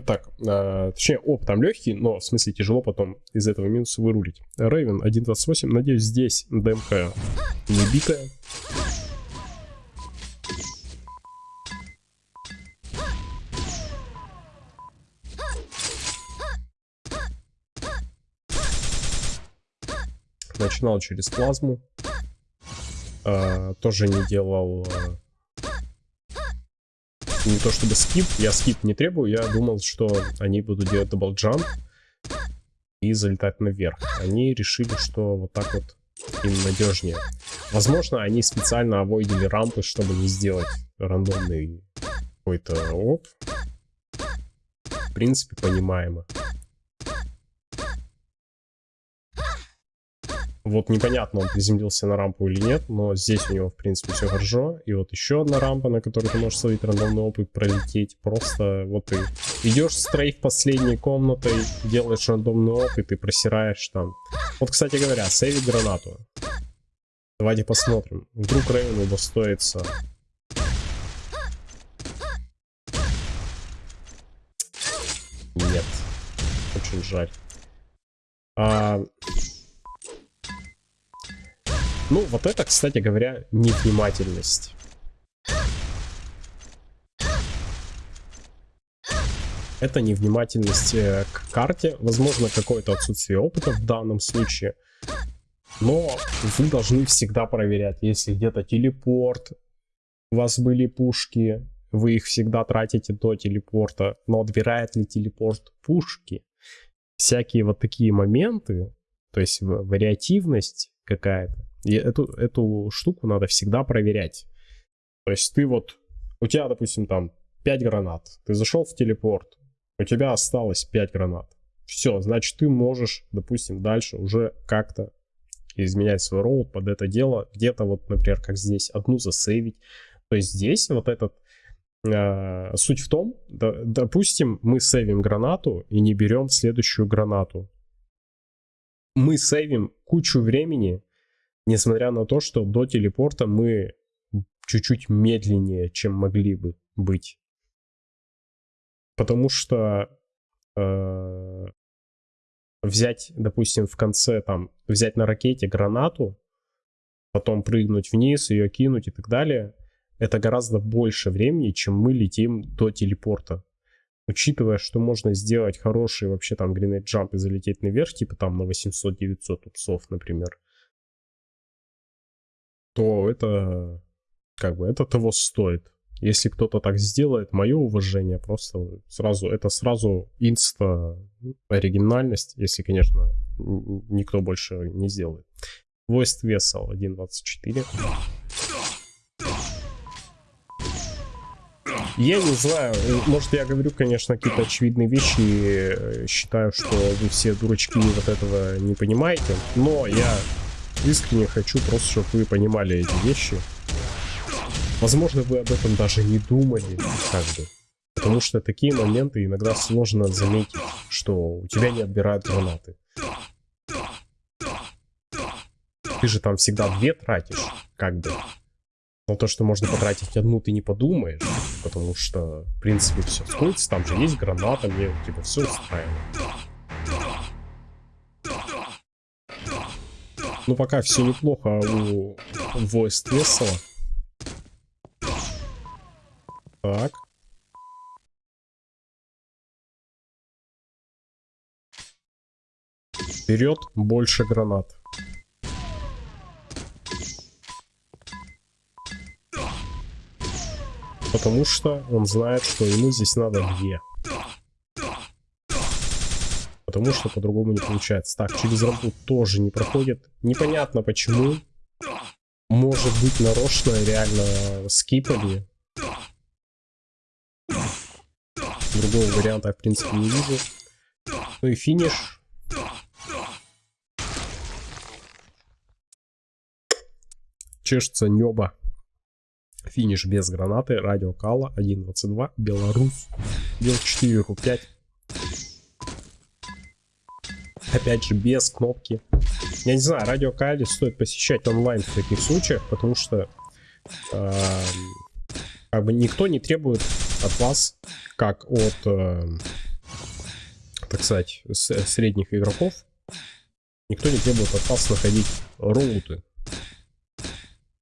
Так, э, точнее, оп, там легкий, но в смысле тяжело потом из этого минуса вырулить. Рейвен 1.28, надеюсь, здесь демка не битая. Начинал через плазму. Э, тоже не делал э, не то чтобы skip, я skip не требую, я думал, что они будут делать double jump и залетать наверх. Они решили, что вот так вот им надежнее. Возможно, они специально авойдили рампы, чтобы не сделать рандомный какой-то оп. В принципе, понимаемо. Вот непонятно, он приземлился на рампу или нет, но здесь у него, в принципе, все хорошо. И вот еще одна рампа, на которой ты можешь словить рандомный опыт, пролететь. Просто вот ты идешь стрейф последней комнатой, делаешь рандомный опыт и просираешь там. Вот, кстати говоря, сейвить гранату. Давайте посмотрим. Вдруг Рейвен удостоится Нет. Очень жаль. А, ну, вот это, кстати говоря, невнимательность. Это невнимательность э, к карте, возможно, какое-то отсутствие опыта в данном случае. Но вы должны всегда проверять, если где-то телепорт, у вас были пушки, вы их всегда тратите до телепорта, но отбирает ли телепорт пушки? Всякие вот такие моменты, то есть вариативность какая-то, и эту, эту штуку надо всегда проверять. То есть ты вот, у тебя, допустим, там 5 гранат. Ты зашел в телепорт, у тебя осталось 5 гранат. Все, значит, ты можешь, допустим, дальше уже как-то изменять свой роут под это дело. Где-то вот, например, как здесь, одну засейвить. То есть здесь вот этот э, суть в том, да, допустим, мы сейвим гранату и не берем следующую гранату. Мы сейвим кучу времени, Несмотря на то, что до телепорта мы чуть-чуть медленнее, чем могли бы быть. Потому что э, взять, допустим, в конце там, взять на ракете гранату, потом прыгнуть вниз, ее кинуть и так далее, это гораздо больше времени, чем мы летим до телепорта. Учитывая, что можно сделать хороший вообще там гринейт джамп и залететь наверх, типа там на 800-900 упсов, например, то это как бы это того стоит. Если кто-то так сделает, мое уважение просто сразу, это сразу инста оригинальность, если, конечно, никто больше не сделает. Voiced Vessel 1.24. Я не знаю, может я говорю, конечно, какие-то очевидные вещи, э, считаю, что вы все дурачки вот этого не понимаете, но я искренне хочу просто, чтобы вы понимали эти вещи. Возможно, вы об этом даже не думали, как бы. Потому что такие моменты иногда сложно заметить, что у тебя не отбирают гранаты. Ты же там всегда две тратишь, как бы. Но то, что можно потратить одну, ты не подумаешь. Потому что, в принципе, все сходится. Там же есть граната, мне типа все устраивает. Ну, пока все неплохо у Voice Весела. Так. Вперед, больше гранат. Потому что он знает, что ему здесь надо две. Потому что по-другому не получается. Так, через рампу тоже не проходит. Непонятно почему. Может быть нарочно реально скипали. Другого варианта я в принципе не вижу. Ну и финиш. Чешется небо. Финиш без гранаты, радио Кала 1.22, Беларусь, Бел 4 5 Опять же, без кнопки. Я не знаю, радио Кали стоит посещать онлайн в таких случаях, потому что э, как бы никто не требует от вас, как от, э, так сказать, средних игроков, никто не требует от вас находить роуты.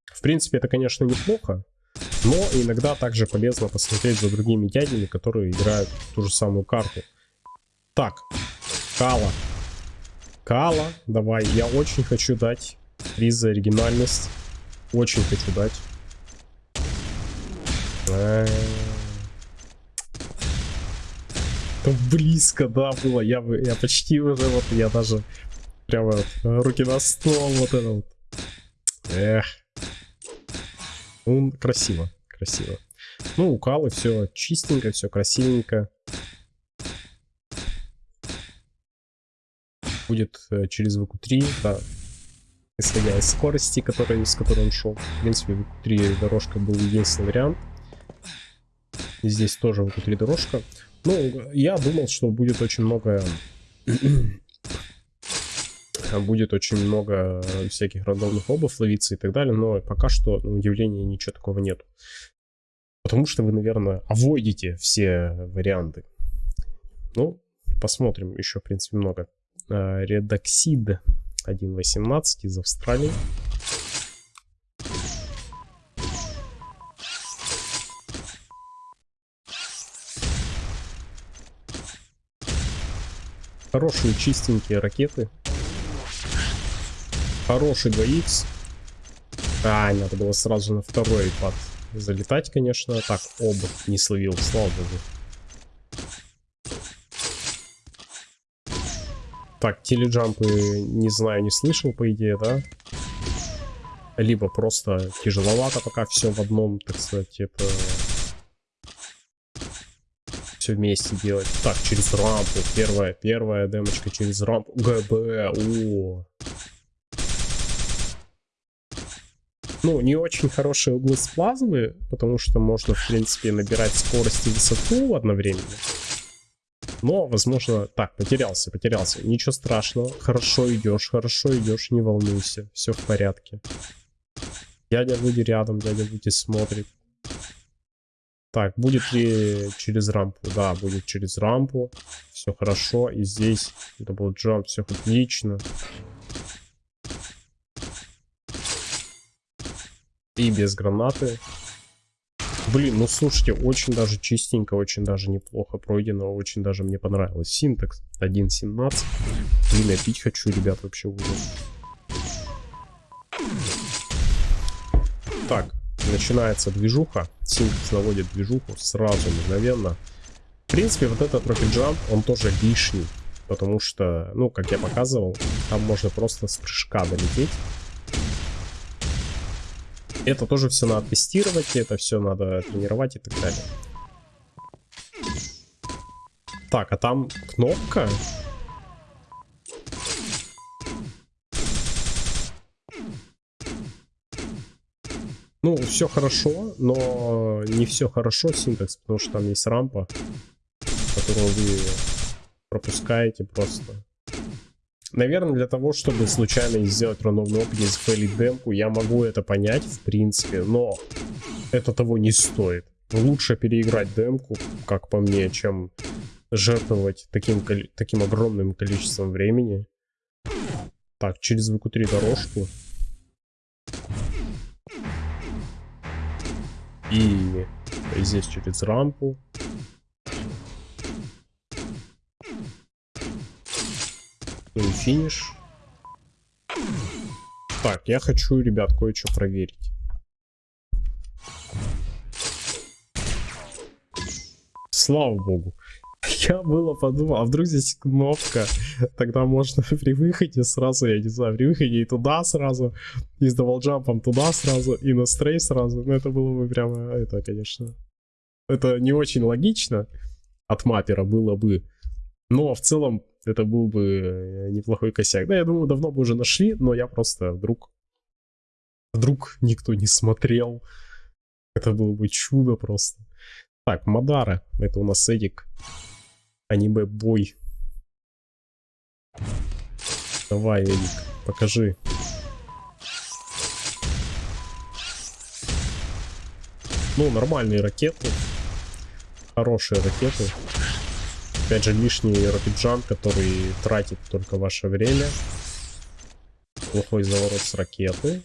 В принципе, это, конечно, неплохо, но иногда также полезно посмотреть за другими дядями, которые играют ту же самую карту. Так, Кала. Кала, давай, я очень хочу дать приз за оригинальность. Очень хочу дать. Это близко, да, было. Я, я почти уже, вот, я даже прямо руки на стол, вот это вот. Эх. Ну, красиво, красиво. Ну, у Калы все чистенько, все красивенько. Будет э, через VQ3, да, исходя из скорости, которой, с которой он шел. В принципе, VQ3 дорожка был единственный вариант. Здесь тоже VQ3 дорожка. Ну, я думал, что будет очень много будет очень много всяких рандомных обов ловиться и так далее, но пока что, на удивление, ничего такого нет. Потому что вы, наверное, авойдите все варианты. Ну, посмотрим, еще, в принципе, много. Редоксид 1.18 из Австралии. Хорошие чистенькие ракеты Хороший 2х. А, надо было сразу на второй пад залетать, конечно. Так, оба не словил, слава богу. Так, теледжампы, не знаю, не слышал, по идее, да? Либо просто тяжеловато пока все в одном, так сказать, это... Все вместе делать. Так, через рампу. Первая, первая демочка через рампу. ГБ, о. ну, не очень хорошие углы с плазмы, потому что можно, в принципе, набирать скорость и высоту одновременно. Но, возможно, так, потерялся, потерялся. Ничего страшного, хорошо идешь, хорошо идешь, не волнуйся, все в порядке. Дядя Вуди рядом, дядя Вуди смотрит. Так, будет ли через рампу? Да, будет через рампу. Все хорошо. И здесь double jump, все отлично. И без гранаты. Блин, ну слушайте, очень даже чистенько, очень даже неплохо пройдено, очень даже мне понравилось. Синтекс 1.17. Блин, я пить хочу, ребят, вообще ужас. Итак, начинается движуха. Синтекс наводит движуху сразу, мгновенно. В принципе, вот этот Rocket Jump, он тоже лишний. Потому что, ну, как я показывал, там можно просто с прыжка долететь. Это тоже все надо тестировать, это все надо тренировать и так далее. Так, а там кнопка? Ну, все хорошо, но не все хорошо синтекс, потому что там есть рампа, которую вы пропускаете просто. Наверное, для того, чтобы случайно не сделать рандомный опыт зафейлить демку, я могу это понять, в принципе, но это того не стоит. Лучше переиграть демку, как по мне, чем жертвовать таким, таким огромным количеством времени. Так, через ВК-3 дорожку. И здесь через рампу. Ну финиш. Так, я хочу, ребят, кое-что проверить. Слава богу. Я было подумал, а вдруг здесь кнопка, тогда можно при выходе сразу, я не знаю, при выходе и туда сразу, и с даблджампом туда сразу, и на strafe сразу. Ну это было бы прямо, это, конечно, это не очень логично от маппера было бы, но в целом это был бы э, неплохой косяк. Да, я думаю, давно бы уже нашли, но я просто вдруг, вдруг никто не смотрел. Это было бы чудо просто. Так, Мадара, это у нас Эдик. Аниме-бой. Давай, Эдик, покажи. Ну, нормальные ракеты. Хорошие ракеты. Опять же, лишний рокетджан, который тратит только ваше время. Плохой заворот с ракеты.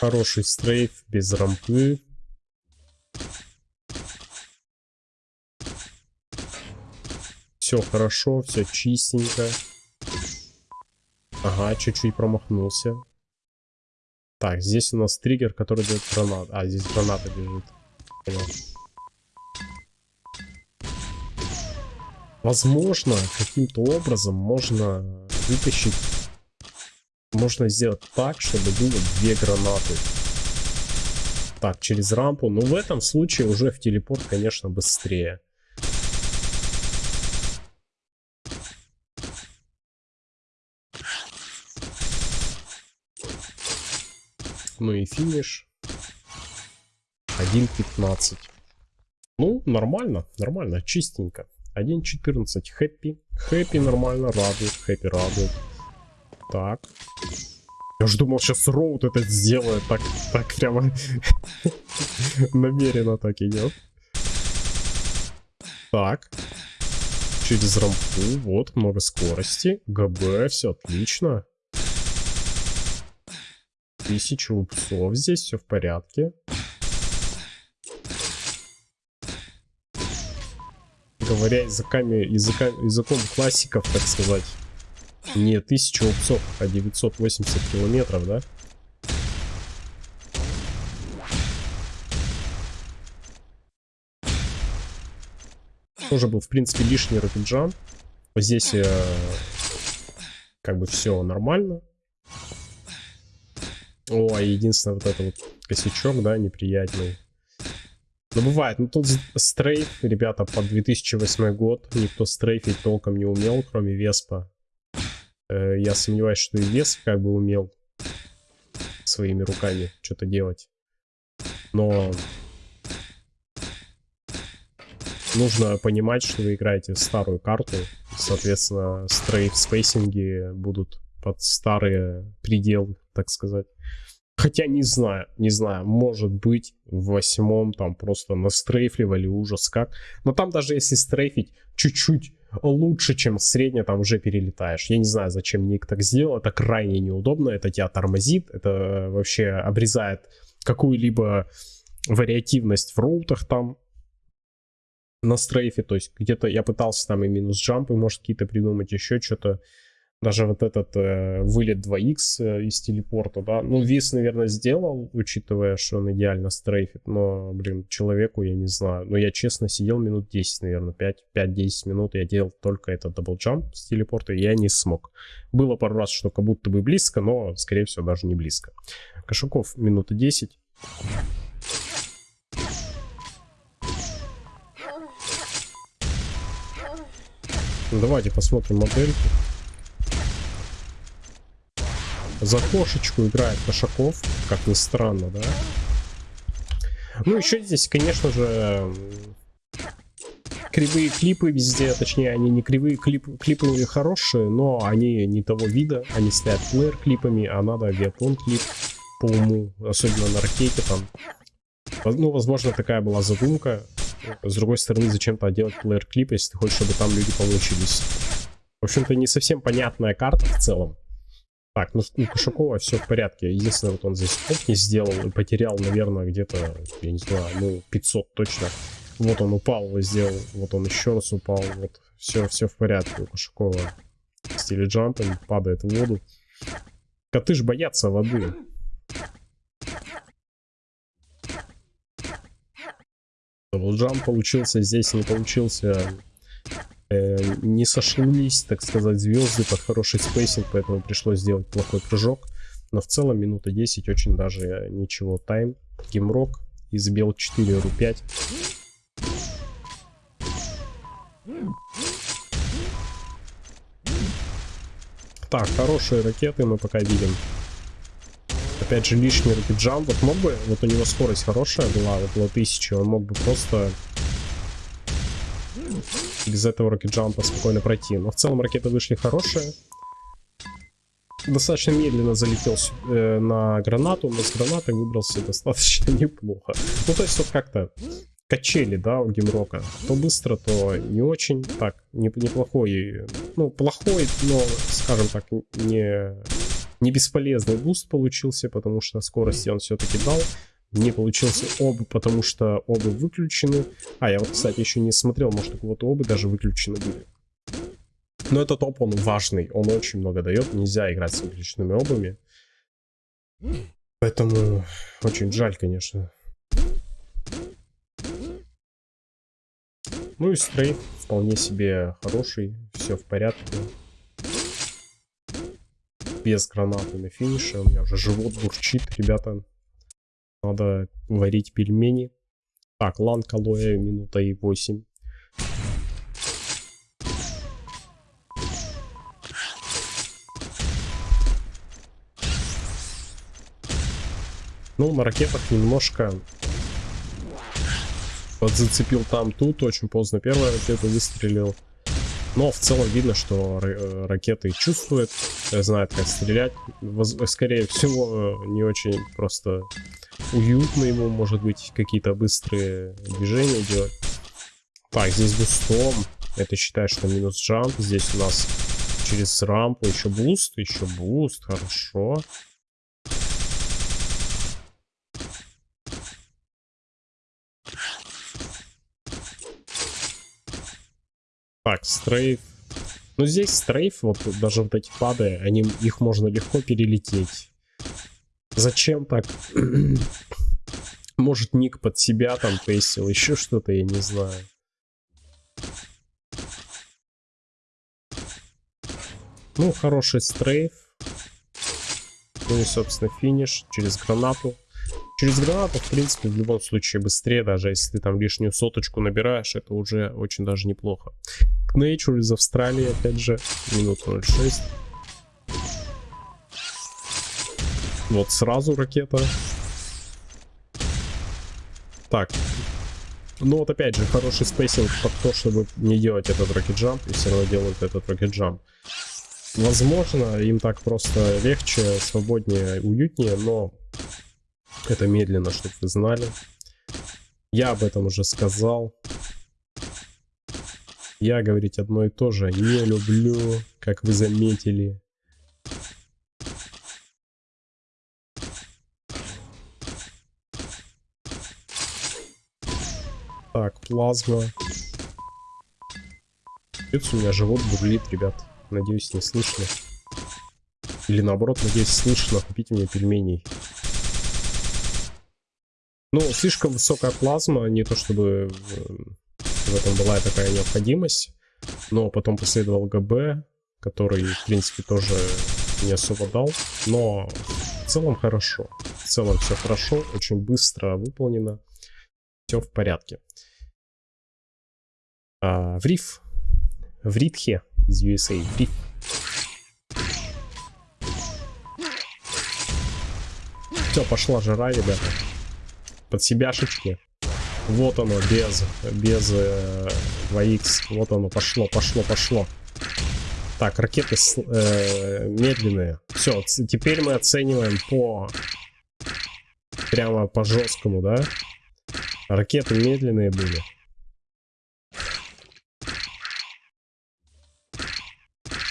Хороший стрейф, без рампы. Все хорошо, все чистенько. Ага, чуть-чуть промахнулся. Так, здесь у нас триггер, который дает гранат. А, здесь граната лежит. Понял. Возможно, каким-то образом можно вытащить можно сделать так, чтобы было две гранаты. Так, через рампу. Но в этом случае уже в телепорт, конечно, быстрее. Ну и финиш. 1.15. Ну, нормально, нормально, чистенько. 1.14. Хэппи. Хэппи нормально, радует. Хэппи радует. Так. Я же думал, сейчас Роуд это сделает. Так, так прямо намеренно так идет. Так. Через рампу. Вот, много скорости. ГБ, все отлично. Тысяча упсов здесь, все в порядке. Говоря языками, языка, языком классиков, так сказать. Не 1000 опцов, а 980 километров, да? Тоже был, в принципе, лишний рокетджамп. Здесь э, как бы все нормально. О, а единственное вот это вот косячок, да, неприятный. Но бывает, ну тут стрейф, ребята, под 2008 год. Никто стрейфить толком не умел, кроме Веспа. Э, я сомневаюсь, что и вес как бы умел своими руками что-то делать. Но нужно понимать, что вы играете старую карту. Соответственно, стрейф спейсинги будут под старые пределы, так сказать. Хотя не знаю, не знаю, может быть в восьмом там просто настрейфливали ужас как. Но там даже если стрейфить чуть-чуть лучше, чем средне, там уже перелетаешь. Я не знаю, зачем Ник так сделал, это крайне неудобно, это тебя тормозит, это вообще обрезает какую-либо вариативность в роутах там. на стрейфе, то есть где-то я пытался там и минус джампы, может какие-то придумать, еще что-то. Даже вот этот э, вылет 2х э, из телепорта, да. Ну, вис, наверное, сделал, учитывая, что он идеально стрейфит. Но, блин, человеку, я не знаю. Но я, честно, сидел минут 10, наверное, 5-10 минут. Я делал только этот double jump с телепорта, и я не смог. Было пару раз, что как будто бы близко, но, скорее всего, даже не близко. Кошаков минуты 10. Давайте посмотрим модельки. За кошечку играет Кошаков, как ни странно, да? Ну, еще здесь, конечно же, кривые клипы везде, точнее, они не кривые клипы, клипы хорошие, но они не того вида, они стоят плеер клипами, а надо авиаплон клип по уму, особенно на ракете там. Ну, возможно, такая была задумка. С другой стороны, зачем-то делать плеер клип, если ты хочешь, чтобы там люди получились. В общем-то, не совсем понятная карта в целом. Так, ну у Кошакова все в порядке. Единственное, вот он здесь не сделал и потерял, наверное, где-то, я не знаю, ну 500 точно. Вот он упал, сделал, вот он еще раз упал, вот все, все в порядке у Кошакова. В стиле джампинг, падает в воду. Коты ж боятся воды. Даблджамп получился, здесь не получился э, не сошлись, так сказать, звезды под хороший спейсинг, поэтому пришлось сделать плохой прыжок. Но в целом минута 10 очень даже ничего. Тайм, геймрок, избил 4 ру 5. Так, хорошие ракеты мы пока видим. Опять же, лишний ракет-джамп. Вот мог бы, вот у него скорость хорошая была, была 1000, он мог бы просто без этого рокет-джампа спокойно пройти. Но в целом ракеты вышли хорошие. Достаточно медленно залетел э, на гранату, но с гранатой выбрался достаточно неплохо. Ну, то есть вот как-то качели, да, у геймрока. То быстро, то не очень. Так, не, неплохой, ну, плохой, но, скажем так, не, не бесполезный boost получился, потому что скорости он все-таки дал не получился оба, потому что оба выключены. А, я вот, кстати, еще не смотрел, может, у кого-то оба даже выключены были. Но этот OB, он важный, он очень много дает, нельзя играть с выключенными обами. Поэтому очень жаль, конечно. Ну и стрейф вполне себе хороший, все в порядке. Без гранаты на финише, у меня уже живот бурчит, ребята. Надо варить пельмени. Так, лан калоя минута и 8. Ну, на ракетах немножко подзацепил там тут. Очень поздно первая ракета выстрелил. Но в целом видно, что э, ракеты чувствуют, знают, как стрелять. Скорее всего, не очень просто уютно ему, может быть, какие-то быстрые движения делать. Так, здесь бустом. Это считаю, что минус jump. Здесь у нас через рампу еще boost, еще boost. Хорошо. Так, стрейф. Ну, здесь стрейф, вот даже вот эти пады, они, их можно легко перелететь. Зачем так? Может, ник под себя там тестил, еще что-то, я не знаю. Ну, хороший стрейф. Ну и, собственно, финиш через гранату. Через гранату, в принципе, в любом случае быстрее, даже если ты там лишнюю соточку набираешь, это уже очень даже неплохо. Nature из Австралии, опять же, минут 06. Вот сразу ракета. Так. Ну вот опять же, хороший spacing под то, чтобы не делать этот rocket jump, и все равно делают этот rocket jump. Возможно, им так просто легче, свободнее, уютнее, но это медленно, чтобы вы знали. Я об этом уже сказал. Я говорить одно и то же не люблю, как вы заметили. Так, плазма. Пец у меня живот бурлит, ребят. Надеюсь, не слышно. Или наоборот, надеюсь, слышно. Купите мне пельменей. Ну, слишком высокая плазма, не то чтобы в этом была такая необходимость. Но потом последовал ГБ, который, в принципе, тоже не особо дал. Но в целом хорошо. В целом все хорошо, очень быстро выполнено. Все в порядке. А, в риф. В Ритхе из USA. В риф. Все, пошла жара, ребята. Под себяшечки. Вот оно, без, без э, 2х. Вот оно, пошло, пошло, пошло. Так, ракеты э, медленные. Все, теперь мы оцениваем по... Прямо по жесткому, да? Ракеты медленные были.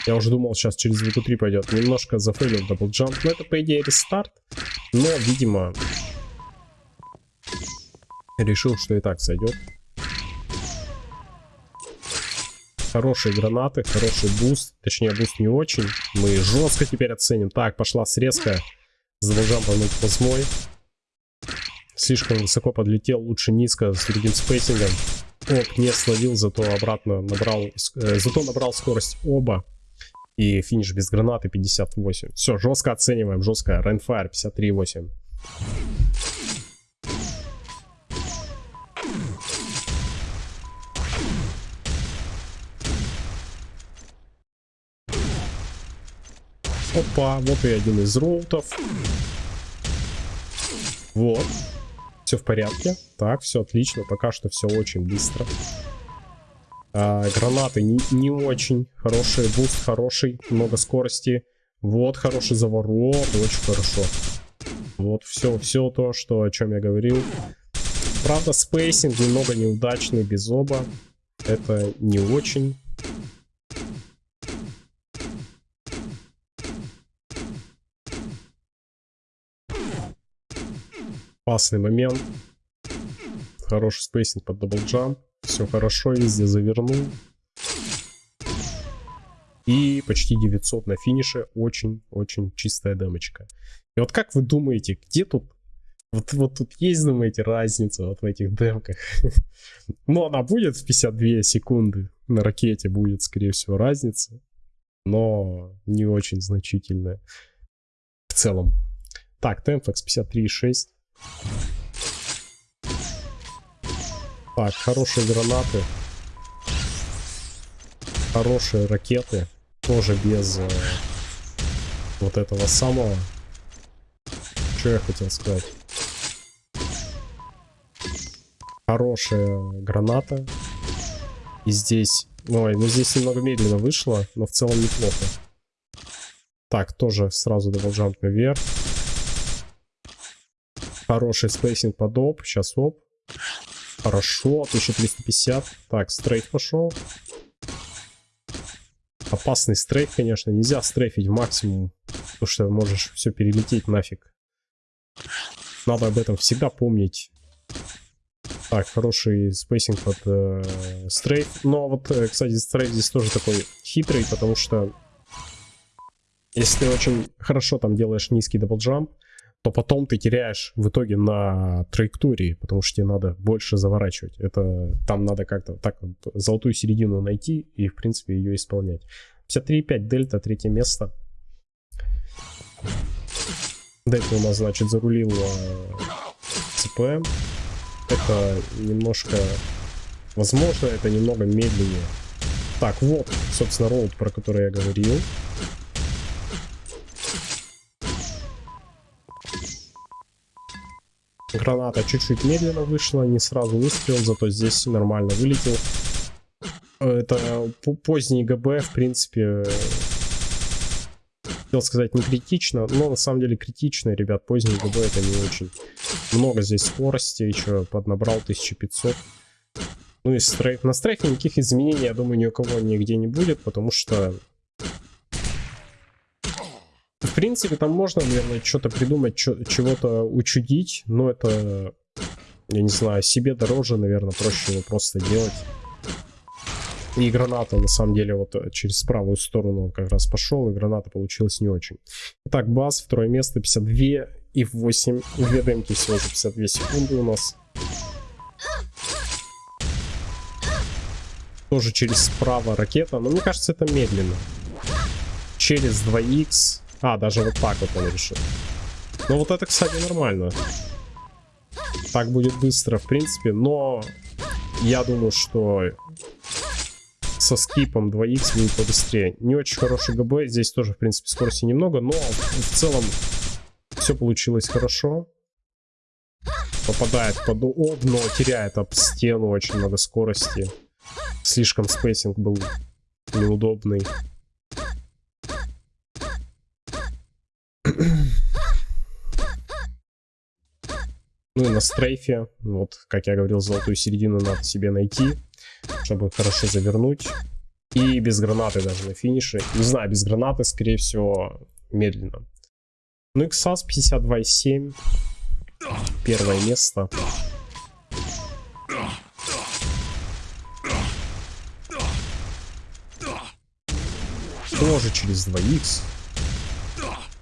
Я уже думал, сейчас через звуку 3 пойдет. Немножко зафейлил даблджамп. Но это, по идее, рестарт. Но, видимо, решил, что и так сойдет. Хорошие гранаты, хороший boost. Точнее, boost не очень. Мы жестко теперь оценим. Так, пошла срезка. С даблджампом 0.8. Слишком высоко подлетел, лучше низко, с другим спейсингом. OB не словил, зато обратно набрал, э, зато набрал скорость оба. И финиш без гранаты 58. Все, жестко оцениваем, жестко. Рейнфайр 53.8. Опа, вот и один из роутов. Вот. Все в порядке. Так, все отлично. Пока что все очень быстро. А, гранаты не, не очень хорошие. Boost хороший. Много скорости. Вот хороший заворот. Очень хорошо. Вот все, все то, что, о чем я говорил. Правда, spacing немного неудачный без оба. Это не очень. Опасный момент. Хороший spacing под double jump. Все хорошо, везде завернул. И почти 900 на финише. Очень-очень чистая демочка. И вот как вы думаете, где тут... Вот, вот тут есть, думаете, разница вот в этих демках? Но она будет в 52 секунды. На ракете будет, скорее всего, разница. Но не очень значительная. В целом. Так, Темфекс 53,6. Так, хорошие гранаты. Хорошие ракеты. Тоже без э, вот этого самого. Что я хотел сказать? Хорошая граната. И здесь... Ой, ну здесь немного медленно вышло, но в целом неплохо. Так, тоже сразу double jump наверх. Хороший spacing под OB. Сейчас OB. Хорошо, 1350. Так, strafe пошел. Опасный strafe, конечно. Нельзя стрейфить в максимум. Потому что можешь все перелететь нафиг. Надо об этом всегда помнить. Так, хороший spacing под э, strafe. Но вот, э, кстати, strafe здесь тоже такой хитрый, потому что если ты очень хорошо там делаешь низкий double jump, то потом ты теряешь в итоге на траектории, потому что тебе надо больше заворачивать. Это там надо как-то так вот золотую середину найти и, в принципе, ее исполнять. 53,5 дельта, третье место. Дельта у нас, значит, зарулил э, CPM. Это немножко... Возможно, это немного медленнее. Так, вот, собственно, роут, про который я говорил. Граната чуть-чуть медленно вышла, не сразу выстрел, зато здесь нормально вылетел. Это поздний ГБ, в принципе, хотел сказать не критично, но на самом деле критично, ребят, поздний ГБ это не очень. Много здесь скорости, еще поднабрал 1500. Ну и стрейф. На стрейфе никаких изменений, я думаю, ни у кого нигде не будет, потому что в принципе, там можно, наверное, что-то придумать, чего-то учудить, но это, я не знаю, себе дороже, наверное, проще его просто делать. И граната, на самом деле, вот э, через правую сторону он как раз пошел, и граната получилась не очень. Итак, Бас, второе место, 52 и 8. Две демки всего за 52 секунды у нас. Тоже через справа ракета, но мне кажется, это медленно. Через 2х. А, даже вот так вот он решил. Но вот это, кстати, нормально. Так будет быстро, в принципе, но я думаю, что со скипом 2х будет побыстрее. Не очень хороший ГБ, здесь тоже, в принципе, скорости немного, но в целом все получилось хорошо. Попадает под OB, но теряет об стену очень много скорости. Слишком spacing был неудобный. Ну и на стрейфе, вот, как я говорил, золотую середину надо себе найти, чтобы хорошо завернуть. И без гранаты даже на финише. Не знаю, без гранаты, скорее всего, медленно. Ну, XAS 52.7. Первое место. Тоже через 2х.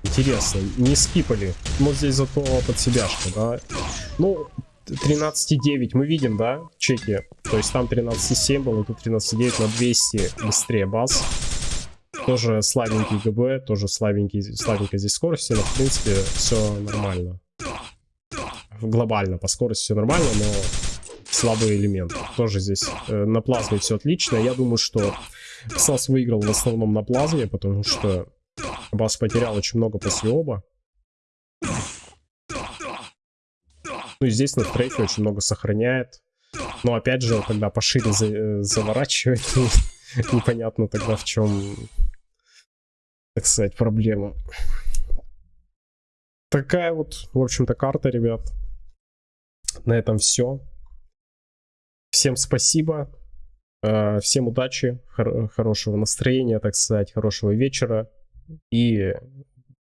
Интересно, не скипали. Но здесь зато под себяшка, да. Ну, 13.9 мы видим, да, чеки. То есть там 13.7 было, тут 13.9 на 200 быстрее баз. Тоже слабенький ГБ, тоже слабенький, слабенькая здесь скорость, но в принципе все нормально. Глобально по скорости все нормально, но слабый элемент. Тоже здесь э, на плазме все отлично. Я думаю, что Ксас выиграл в основном на плазме, потому что Бас потерял очень много после оба. Ну и здесь на трейфе очень много сохраняет. Но опять же, когда пошире за, э, заворачивает, непонятно тогда в чем, так сказать, проблема. Такая вот, в общем-то, карта, ребят. На этом все. Всем спасибо. Э, всем удачи, хор хорошего настроения, так сказать, хорошего вечера. И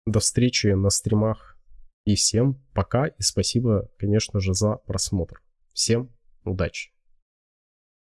до встречи на стримах. И всем пока и спасибо, конечно же, за просмотр. Всем удачи!